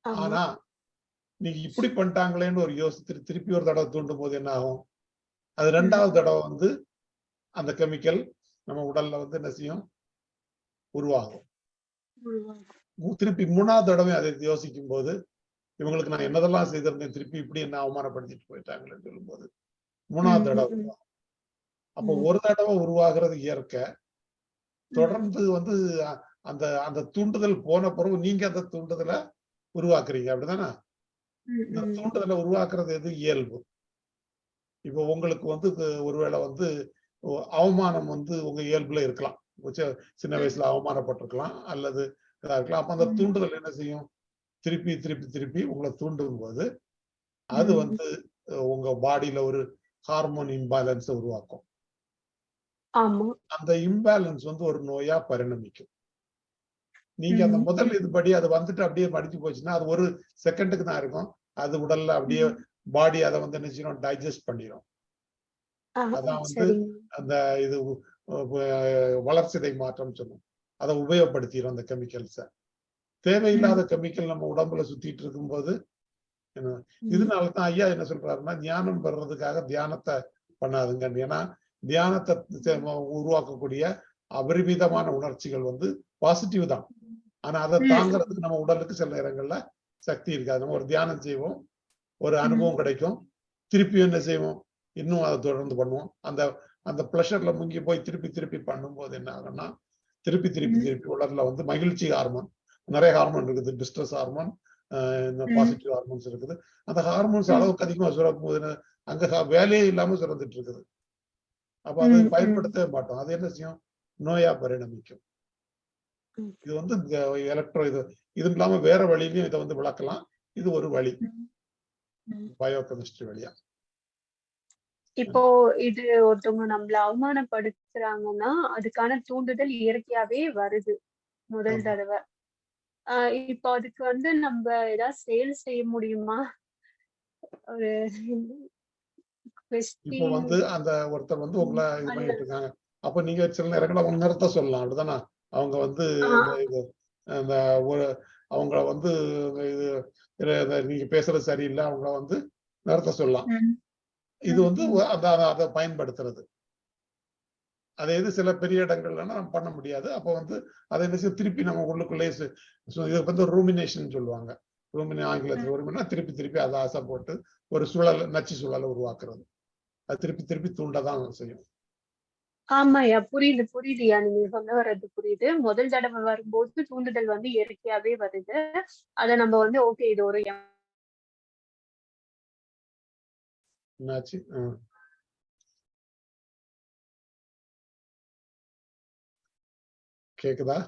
ஆமா. ஆனா நீங்க இப்படி பண்ணிட்டாங்களேன்னு ஒரு யோசித்து திருப்பி ஒரு தடவை தூண்டும் போது என்ன ஆகும்? அது ரெண்டாவது தடவை வந்து அந்த கெமிக்கல் நம்ம உடல்ல வந்து என்ன செய்யும்? உருவாகும். திருப்பி மூணாவது தடவை அதை யோசிக்கும் போது இவங்களுக்கு நான் என்னதெல்லாம் செய்திருந்தேன் திருப்பி இப்படி என்ன அவமானப்படுத்திட்டு போயிட்டாங்களேன்னு சொல்லும்போது மூணாவது ம், தடவை. அப்போ. ஒரு தடவை உருவாகிறது இயற்கை. தொடர்ந்து வந்து அந்த அந்த தூண்டுதல் போன பிறகு நீங்க அந்த தூண்டுதலை உருவாக்குறீங்க அப்படிதானே இந்த. தூண்டுதலை உருவாக்குறது எது? இயல்பு. இப்போ உங்களுக்கு வந்து ஒருவேளை வந்து அவமானம் வந்து உங்க இயல்புல இருக்கலாம். சின்ன வயசுல அவமானப்பட்டிருக்கலாம் அல்லது இதா இருக்கலாம். அப்ப அந்த. தூண்டுதல் என்ன செய்யும்? திருப்பி திருப்பி திருப்பி உங்களை தூண்டும் போது அது. வந்து உங்க பாடியில ஒரு ஹார்மோன் இம்பேலன்ஸ் உருவாக்கும். அந்த இம்பேலன்ஸ் வந்து ஒரு நோயா பரிணமிக்கும். நீங்க அந்த. முதல் இதுபடி அது வந்துட்டு அப்படியே மடிச்சு போச்சுன்னா அது ஒரு செகண்டுக்கு தான் இருக்கும். அது உடல்ல அப்படியே. பாடி அதை வந்து என்ன செய்யணும் டைஜஸ்ட் பண்ணிடும் அதான் வந்து அந்த இது வளர்சிதை மாற்றம் சொல்லும் அதை உபயோகப்படுத்திடும் அந்த கெமிக்கல்ஸை தேவையில்லாத கெமிக்கல் நம்ம உடம்புல சுத்திட்டு இருக்கும்போது இதனால தான் ஐயா என்ன சொல்றாருன்னா ஞானம் பெறுறதுக்காக தியானத்தை பண்ணாதுங்க ஏன்னா தியானத்தை உருவாக்கக்கூடிய அபரிமிதமான உணர்ச்சிகள் வந்து பாசிட்டிவ் தான். ஆனா அதை. தாங்குறதுக்கு நம்ம உடலுக்கு சில நேரங்கள்ல சக்தி இருக்காது. நம்ம ஒரு தியானம் செய்வோம் ஒரு அனுபவம் கிடைக்கும் திருப்பி என்ன செய்வோம் இன்னும் அதை தொடர்ந்து பண்ணுவோம். அந்த அந்த ப்ளஷர்ல முங்கி போய் திருப்பி திருப்பி பண்ணும்போது என்ன ஆகும்னா திருப்பி திருப்பி. திருப்பி உடல்ல வந்து மகிழ்ச்சி ஹார்மோன் நிறைய ஹார்மோன் இருக்குது டிஸ்ட்ரெஸ் ஹார்மோன் இந்த. பாசிட்டிவ் ஹார்மோன்ஸ் இருக்குது அந்த ஹார்மோன்ஸ். அளவுக்கு அதிகமா சுரக்கும் போது அங்க வேலையே இல்லாம சுரந்துட்டு இருக்குது அப்ப அதை. பயன்படுத்தவே மாட்டோம் அது என்ன செய்யும் நோயா பரிணமிக்கும். இது வந்து எலக்ட்ரோ இது இது இல்லாம வேற வழியிலயும் இதை வந்து விளக்கலாம் இது ஒரு வழி. ம். பயோகெமிஸ்ட்ரி வழியா இப்போ இது ஒருத்தவங்க நம்மள அவமானப்படுத்துறாங்கன்னா அதுக்கான தூண்டுதல் இயற்கையாவே வருது முதல். தடவை. ஆஹ் இப்போ அதுக்கு வந்து நம்ம ஏதாவது செயல் செய்ய முடியுமா? ஒரு இப்போ வந்து அந்த ஒருத்தர் வந்து உங்களை இது பண்ணிட்டு இருக்காங்க. அப்ப நீங்க சில நேரங்கள்ல அவங்க நிறுத்த சொல்லலாம் அப்படிதானே? அவங்க வந்து இது அந்த ஒரு அவங்கள வந்து இது நீங்க பேசுறது சரியில்லை அவங்கள வந்து நிறுத்த சொல்லலாம். இது வந்து அந்த அதை- பயன்படுத்துறது. அதே இது சில பெரிய இடங்கள்லன்னா நம்ம பண்ண முடியாது. அப்போ வந்து அதை என்ன திருப்பி நம்ம உள்ளுக்குள்ளே இது வந்து ரூமினேஷன் சொல்லுவாங்க. ரூமினே ஆங்கிலத்தில் ரூமினா திருப்பி திருப்பி அதை ஆசை போட்டு ஒரு சுழல் நச்சு சுழலை உருவாக்குறது. அது திருப்பி திருப்பி தூண்டதான் செய்யும். ஆமாய்யா புரியுது புரியுதுயா நீங்க சொல்ல வர்றது புரியுது. முதல் தடவை வரும்போது தூண்டுதல் வந்து இயற்கையாவே வருது. அத நம்ம வந்து ஓகே இது ஒரு என்னாச்சு ஆ. கேக்குதா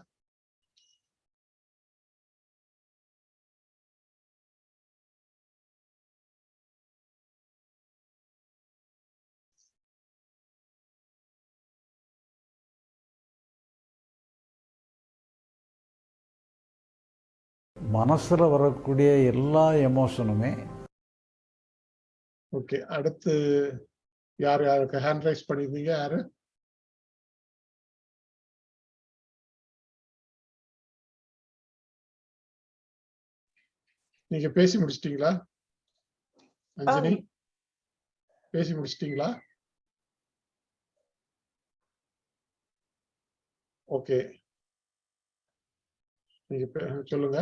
மனசுல வரக்கூடிய எல்லா எமோஷனுமே ஓகே அடுத்து யார் யாருக்கு ஹேண்ட் ரைஸ் பண்ணிருந்தீங்க யாரு? நீங்க பேசி முடிச்சிட்டீங்களா? அஞ்சனி பேசி முடிச்சிட்டீங்களா? ஓகே நீங்க சொல்லுங்க.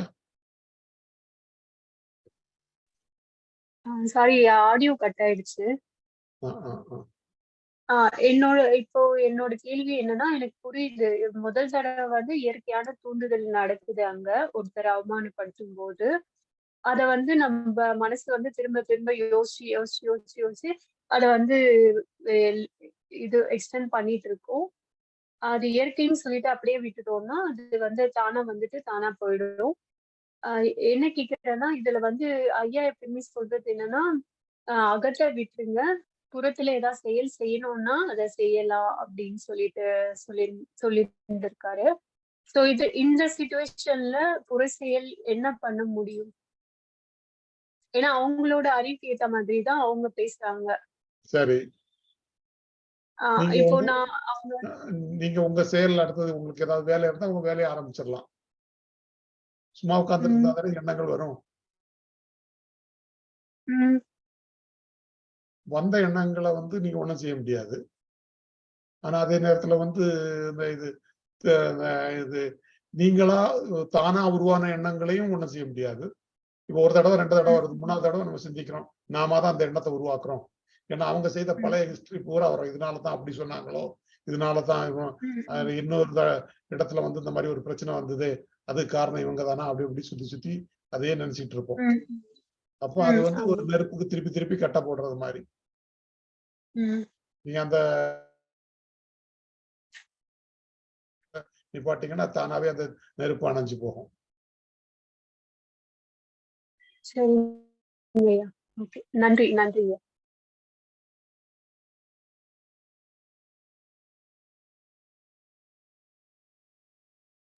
சாரி ஆடியோ கட் ஆயிடுச்சு. என்னோட இப்போ என்னோட கேள்வி என்னன்னா எனக்கு புரியுது. முதல் தடவை வந்து இயற்கையான தூண்டுதல் நடக்குது அங்க. ஒருத்தர் அவமானப்படுத்தும் போது அத வந்து நம்ம மனசு வந்து திரும்ப திரும்ப யோசிச்சு யோசிச்சு யோசிச்சு யோசிச்சு அத வந்து இது எக்ஸ்டெண்ட் பண்ணிட்டு இருக்கோம். அது இயற்கைன்னு சொல்லிட்டு அப்படியே விட்டுட்டோம்னா அது வந்து தானா வந்துட்டு தானா போயிடும். என்ன கேக்குறேன்னா இதுல வந்து ஐயா எப்பயுமே சொல்றது என்னன்னா அகத்தை விட்டுருங்க. புறத்துல ஏதாவது செயல் செய்யணும்னா அதை செய்யலாம் அப்படின்னு சொல்லிட்டு சொல்லி சொல்லி இருந்திருக்காரு சோ இது இந்த சுச்சுவேஷன்ல புற செயல் என்ன பண்ண முடியும்? ஏன்னா அவங்களோட அறிவுக்கு ஏத்த மாதிரி தான் அவங்க பேசுறாங்க. சரி. இப்போ நான் அவங்க நீங்க உங்க செயல் அடுத்தது உங்களுக்கு ஏதாவது வேலை இருந்தா உங்க வேலையை ஆரம்பிச்சிடலாம். சும்மா உட்கார்ந்துட்டு இருந்தா தானே எண்ணங்கள் வரும். வந்த எண்ணங்களை வந்து நீங்க ஒண்ணும் செய்ய முடியாது. ஆனா அதே நேரத்துல வந்து இந்த இது இது நீங்களா தானா உருவான எண்ணங்களையும் ஒண்ணும் செய்ய முடியாது. இப்போ ஒரு தடவை ரெண்டு தடவை வருது மூணாவது தடவை நம்ம சிந்திக்கிறோம். நாம தான் அந்த எண்ணத்தை உருவாக்குறோம். ஏன்னா அவங்க செய்த பழைய ஹிஸ்டரி பூரா வரும். இதனால தான் அப்படி சொன்னாங்களோ இதனால தான் இவன் அஹ் இன்னொரு இடத்துல வந்து இந்த மாதிரி ஒரு பிரச்சனை வந்தது. அதுக்கு காரணம் இவங்க தானா அப்படி இப்படி சுத்தி சுத்தி அதே நினைச்சிட்டு இருப்போம். அப்போ அது வந்து ஒரு நெருப்புக்கு திருப்பி திருப்பி கட்ட போடுறது மாதிரி. நீங்க அந்த நிப்பாட்டிங்கன்னா தானாவே அந்த நெருப்பு அணைஞ்சு போகும். ஓகே. நன்றி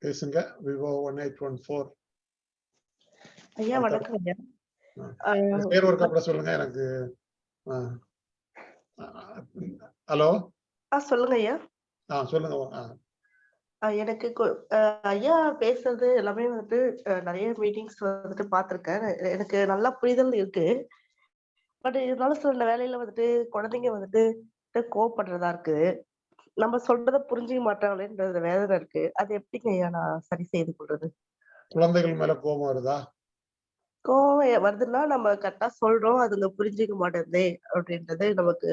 பேசுங்க. Vivo one eight one four. ஐயா வணக்கம். ஐயா. பேர் ஒரு கப்பட சொல்லுங்க எனக்கு. ஹலோ? ஆ சொல்லுங்க ஐயா. ஆ சொல்லுங்க எனக்கு ஐயா பேசுறது எல்லாமே வந்துட்டு நிறைய மீட்டிங்ஸ் வந்துட்டு பார்த்திருக்கேன். எனக்கு நல்லா புரிதல் இருக்கு. பட் இருந்தாலும் சில வேலையில வந்துட்டு குழந்தைங்க வந்துட்டு கோவப்படுறதா இருக்கு. நம்ம சொல்றத புரிஞ்சுக்க மாட்டாங்களேன்ற வேதனை இருக்கு. அது எப்படிங்க ஐயா நான் சரி செய்து கொள்றது? குழந்தைகள் மேல கோபம் வருதா? கோவம் எ- வருதுன்னா நம்ம கரெக்டா சொல்றோம். அதுங்க புரிஞ்சுக்க மாட்டேங்குதே அப்படின்றது நமக்கு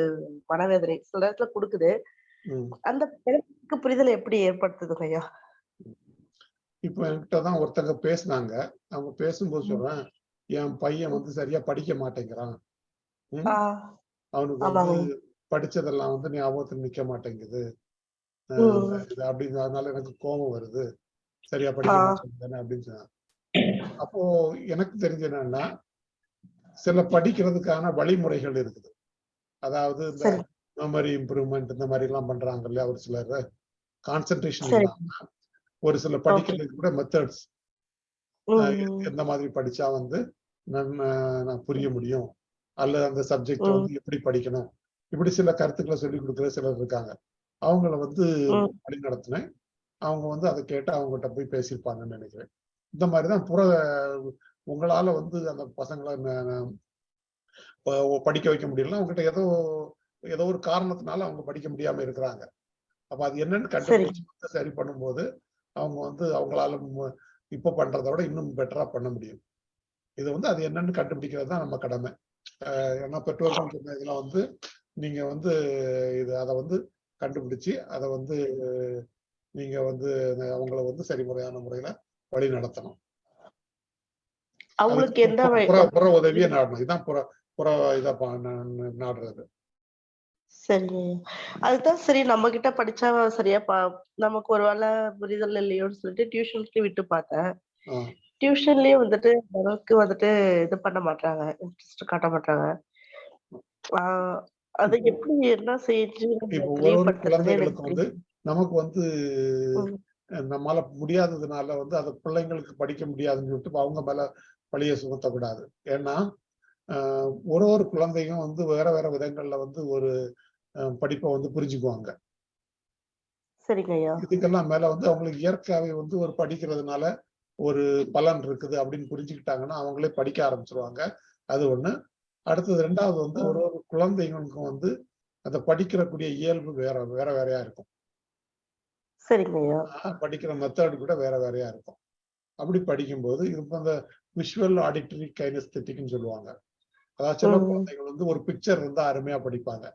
மனவேதனை. சில நேரத்துல கொடுக்குது. அந்த பிறருக்கு புரிதலை எப்படி ஏற்படுத்துதுங்க ஐயா? இப்போ என்கிட்ட தான் ஒருத்தங்க பேசுனாங்க. அவங்க பேசும்போது சொல்றேன் என் பையன் வந்து சரியா படிக்க மாட்டேங்கிறான். அவனுக்கு படிச்சதெல்லாம் வந்து ஞாபகத்துல நிக்க மாட்டேங்குது. அப்படின்னு அதனால எனக்கு கோபம் வருது. சரியா படிக்க அப்படின்னு சொன்னாங்க. அப்போ எனக்கு தெரிஞ்ச என்னன்னா சில படிக்கிறதுக்கான வழிமுறைகள் இருக்குது. அதாவது இந்த மெமரி இம்ப்ரூவ்மெண்ட் இந்த மாதிரி எல்லாம் பண்றாங்க இல்லையா ஒரு சிலர். கான்சென்ட்ரேஷன் ஒரு சில படிக்கிறதுக்கு கூட மெத்தட்ஸ் எந்த மாதிரி படிச்சா வந்து நம்ம நான் புரிய முடியும். அல்லது அந்த சப்ஜெக்ட் வந்து எப்படி படிக்கணும்? இப்படி சில கருத்துக்களை சொல்லி கொடுக்குற சிலர் இருக்காங்க. அவங்கள வந்து வழி நடத்தினேன். அவங்க வந்து அதை கேட்டு அவங்ககிட்ட போய் பேசியிருப்பாங்கன்னு நினைக்கிறேன். இந்த மாதிரி தான் புற உங்களால வந்து அந்த பசங்களை படிக்க வைக்க முடியல அவங்ககிட்ட ஏதோ ஏதோ ஒரு காரணத்தினால அவங்க படிக்க முடியாம இருக்கிறாங்க. அப்ப அது என்னன்னு கண்டுபிடிச்சு சரி பண்ணும்போது அவங்க வந்து அவங்களால இப்ப பண்றதை விட இன்னும் பெட்டரா பண்ண முடியும். இது வந்து அது என்னன்னு கண்டுபிடிக்கிறது தான் நம்ம கடமை. ஏன்னா பெற்றோர்கள் சொன்ன இதெல்லாம் வந்து நீங்க வந்து இது அதை வந்து கண்டுபிடிச்சு அதை வந்து நீங்க வந்து அவங்கள வந்து சரிமுறையான முறையில வழி நடத்தணும். அவங்களுக்கு எந்த புற உதவியை நாடணும். இதான் புற புற இதா பா- நா- நா- நாடுறது. சரிங்க. அதுதான் சரி நம்ம கிட்ட படிச்சா சரியா பா நமக்கு ஒரு வேளை புரிதல் இல்லையோன்னு சொல்லிட்டு டியூஷன்ஸ்லயும் விட்டு பார்த்தேன். ஆஹ் டியூஷன்லயும் வந்துட்டு அளவுக்கு வந்துட்டு இது பண்ண மாட்டாங்க இன்ட்ரெஸ்ட் காட்ட மாட்டாங்க அது எப்படி என்ன செஞ்சு நம்ம இப்போ ஒரு ஒரு குழந்தைகளுக்கு வந்து. நமக்கு வந்து நம்மால முடியாததுனால வந்து அதை பிள்ளைங்களுக்கு படிக்க முடியாதுன்னு சொல்லிட்டு அவங்க மேல பழிய சுமத்தக்கூடாது. ஏன்னா ஒரு ஒரு குழந்தையும் வந்து வேற வேற விதங்கள்ல வந்து ஒரு படிப்பை வந்து புரிஞ்சுக்குவாங்க. இதுக்கெல்லாம் மேல வந்து அவங்களுக்கு இயற்கையாவே வந்து ஒரு படிக்கிறதுனால ஒரு பலன் இருக்குது அப்படின்னு புரிஞ்சுக்கிட்டாங்கன்னா அவங்களே படிக்க ஆரம்பிச்சிருவாங்க. அது ஒண்ணு. அடுத்தது ரெண்டாவது வந்து ஒரு ஒரு குழந்தைங்களுக்கும் வந்து அந்த படிக்கிறக்கூடிய இயல்பு வேற வேற வேறையா இருக்கும். படிக்கிற மெத்தட் கூட வேற வேறையா இருக்கும். அப்படி படிக்கும்போது இப்போ அந்த விஷுவல் ஆடிட்டரி கைனஸ்தட்டிக்னு சொல்லுவாங்க. அதாவது சில குழந்தைகள் வந்து ஒரு பிக்சர் இருந்தா அருமையா படிப்பாங்க.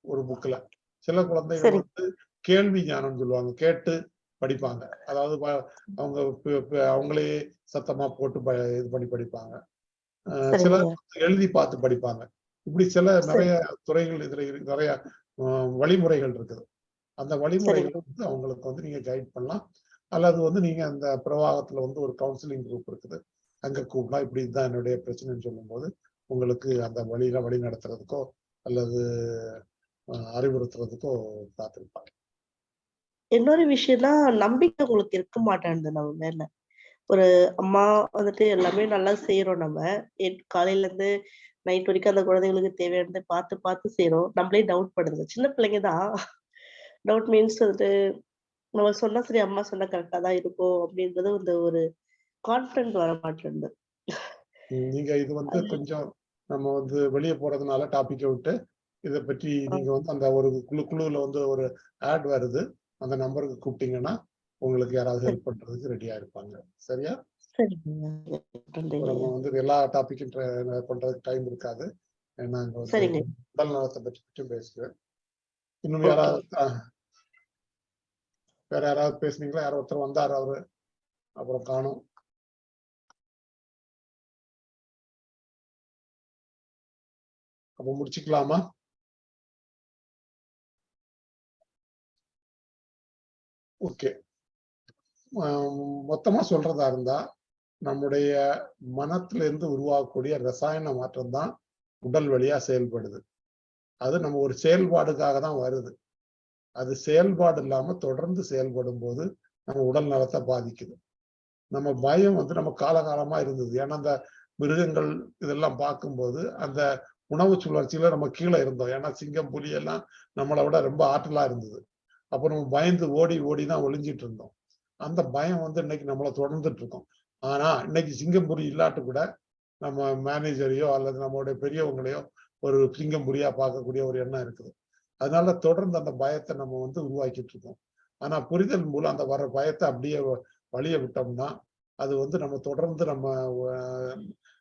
ஒரு புக்ல சில குழந்தைகள் வந்து கேள்வி ஞானம்னு சொல்லுவாங்க. கேட்டு படிப்பாங்க. அதாவது அவங்க அவங்களே சத்தமா போட்டு ப- இது பண்ணி படிப்பாங்க. சிலர் எழுதி பார்த்து படிப்பாங்க. இப்படி சில நிறைய துறைகள் இதுல நிறைய வழிமுறைகள் இருக்குது. அந்த வழிமுறைகளை வந்து அவங்களுக்கு வந்து நீங்க கைட் பண்ணலாம். அல்லது வந்து நீங்க அந்த பிரவாகத்துல வந்து ஒரு கவுன்சிலிங் குரூப் இருக்குது. அங்க கூப்பிடலாம். இப்படி இதுதான் என்னுடைய பிரச்சனைன்னு சொல்லும்போது உங்களுக்கு அந்த வழியில வழி நடத்துறதுக்கோ அல்லது அறிவுறுத்துறதுக்கோ காத்திருப்பாங்க. இன்னொரு விஷயம்னா நம்பிக்கை உங்களுக்கு இருக்க மாட்டேங்குது நம்ம மேல. ஒரு அம்மா வந்துட்டு எல்லாமே நல்லா செய்யறோம் நம்ம. எட்- காலையில இருந்து நைட் வரைக்கும் அந்த குழந்தைங்களுக்கு தேவையானதை பார்த்து பார்த்து செய்யறோம் நம்மளே டவுட் படுதுங்க சின்ன பிள்ளைங்க தான். டவுட் மீன்ஸ் வந்துட்டு நம்ம சொன்னா சரி அம்மா சொன்னா கரெக்டா தான் இருக்கும் அப்படின்றது இந்த ஒரு கான்பிடன்ட் வர உம், நீங்க இது வந்து கொஞ்சம் நம்ம வந்து வெளியே போறதுனால டாபிக்கை விட்டு இதை பற்றி நீங்க வந்து அந்த ஒரு குழு குழுவுல வந்து ஒரு ஆட் வருது. அந்த நம்பருக்கு கூப்பிட்டீங்கன்னா உங்களுக்கு யாராவது ஹெல்ப் பண்றதுக்கு ரெடியா இருப்பாங்க. சரியா? நம்ம வந்து எல்லா டாபிக்கும் பண்றதுக்கு டைம் இருக்காது. சரிங்க. உடல் நலத்தை பற்றி மட்டும் பேசுகிறேன் இன்னும். யாராவது. வேற யாராவது பேசுனீங்களா? யாரோ ஒருத்தர் வந்தார் அவரு. அப்புறம் காணும். அப்ப முடிச்சுக்கலாமா? ஓகே. மொத்தமா சொல்றதா இருந்தா நம்முடைய மனத்துல இருந்து உருவாகக்கூடிய ரசாயன மாற்றம் தான் உடல் வழியா செயல்படுது. அது நம்ம ஒரு செயல்பாடுக்காக தான் வருது. அது செயல்பாடு இல்லாம தொடர்ந்து செயல்படும் போது நம்ம உடல் நலத்தை பாதிக்குது. நம்ம பயம் வந்து நம்ம காலகாலமா இருந்தது. ஏன்னா அந்த மிருகங்கள் இதெல்லாம் பார்க்கும்போது அந்த உணவு சுழற்சியில நம்ம கீழே இருந்தோம். ஏன்னா சிங்கம் புலி எல்லாம் நம்மளை விட ரொம்ப ஆற்றலா இருந்தது. அப்போ நம்ம பயந்து ஓடி ஓடி தான் ஒளிஞ்சிட்டு இருந்தோம். அந்த பயம் வந்து இன்னைக்கு நம்மளை தொடர்ந்துட்டு இருக்கோம் ஆனா இன்னைக்கு சிங்கம்புரி இல்லாட்டு கூட நம்ம மேனேஜரையோ அல்லது நம்மளுடைய பெரியவங்களையோ ஒரு சிங்கம்புரியா பார்க்கக்கூடிய ஒரு எண்ணம் இருக்குது. அதனால தொடர்ந்து அந்த பயத்தை நம்ம வந்து உருவாக்கிட்டு இருக்கோம் ஆனா புரிதல் மூலம் அந்த வர பயத்தை அப்படியே வழிய விட்டோம்னா அது வந்து நம்ம தொடர்ந்து நம்ம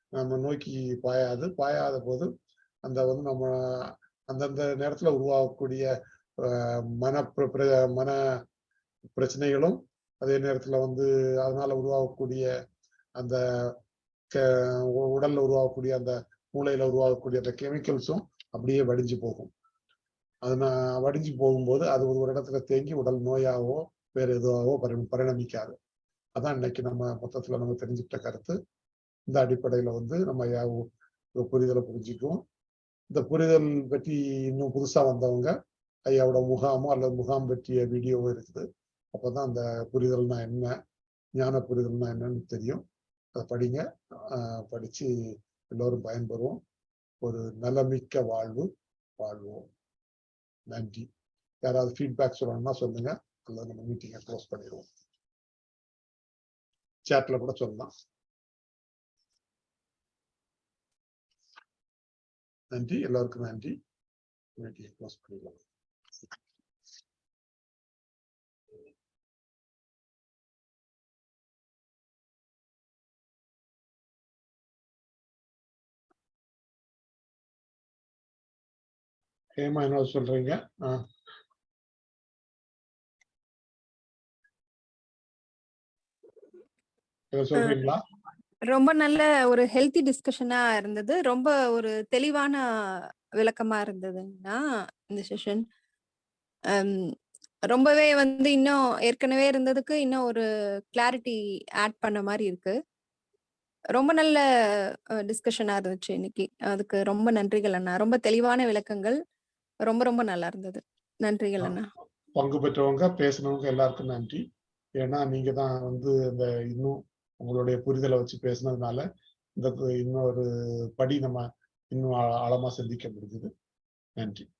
நம்ம நோக்கி பாயாது. பாயாத போது அந்த வந்து நம்ம அந்தந்த நேரத்துல உருவாகக்கூடிய மன பிர- பிர- மன பிரச்சனைகளும் அதே நேரத்துல வந்து அதனால உருவாகக்கூடிய அந்த க- உ- உடல்ல உருவாகக்கூடிய அந்த மூளையில உருவாகக்கூடிய அந்த கெமிக்கல்ஸும் அப்படியே வடிஞ்சு போகும். அது நான் வடிஞ்சு போகும்போது அது ஒரு இடத்துல தேங்கி உடல் நோயாவோ வேற எதுவாகவோ பரி பரிணமிக்காது. அதான் இன்னைக்கு நம்ம மொத்தத்துல நம்ம தெரிஞ்சுக்கிட்ட கருத்து. இந்த அடிப்படையில வந்து நம்ம யா- புரிதலை புரிஞ்சுக்குவோம். இந்த புரிதல் பற்றி இன்னும் புதுசா வந்தவங்க ஐயாவோட முகாமோ அல்லது முகாம் பற்றிய வீடியோவோ இருக்குது. அப்போதான் அந்த புரிதல்னா என்ன ஞான புரிதல்னா என்னன்னு தெரியும். அதை படிங்க. படிச்சு எல்லோரும் பயன்பெறுவோம். ஒரு நலமிக்க வாழ்வு வாழ்வோம். நன்றி. யாராவது ஃபீட்பேக் சொல்லணும்னா சொல்லுங்க. அல்லது நம்ம மீட்டிங்கை க்ளோஸ் பண்ணிடுவோம். சேட்ல கூட சொல்லலாம். நன்றி. எல்லாருக்கும் நன்றி. மீட்டிங்கை க்ளோஸ் பண்ணிடலாம் ஹேமா என்ன சொல்றீங்க? ஆ. ஏதோ சொல்றீங்களா? ரொம்ப நல்ல ஒரு ஹெல்த்தி டிஸ்கஷனா இருந்தது. ரொம்ப ஒரு தெளிவான விளக்கமா இருந்ததுங்கண்ணா இந்த செஷன் ரொம்பவே வந்து இன்னும் ஏற்கனவே இருந்ததுக்கு இன்னும் ஒரு கிளாரிட்டி ஆட் பண்ண மாதிரி இருக்கு. ரொம்ப நல்ல டிஸ்கஷனா இருந்துச்சு இன்னைக்கு. அதுக்கு ரொம்ப நன்றிகள் அண்ணா. ரொம்ப தெளிவான விளக்கங்கள். ரொம்ப ரொம்ப நல்லா இருந்தது. நன்றிகள் அண்ணா. பங்கு பெற்றவங்க பேசினவங்க எல்லாருக்கும் நன்றி. ஏன்னா நீங்க தான் வந்து இந்த இன்னும் உங்களுடைய புரிதலை வச்சு பேசுனதுனால இந்த இன்னொரு படி நம்ம இன்னும் ஆழ- ஆழமா சிந்திக்க முடிஞ்சது. நன்றி.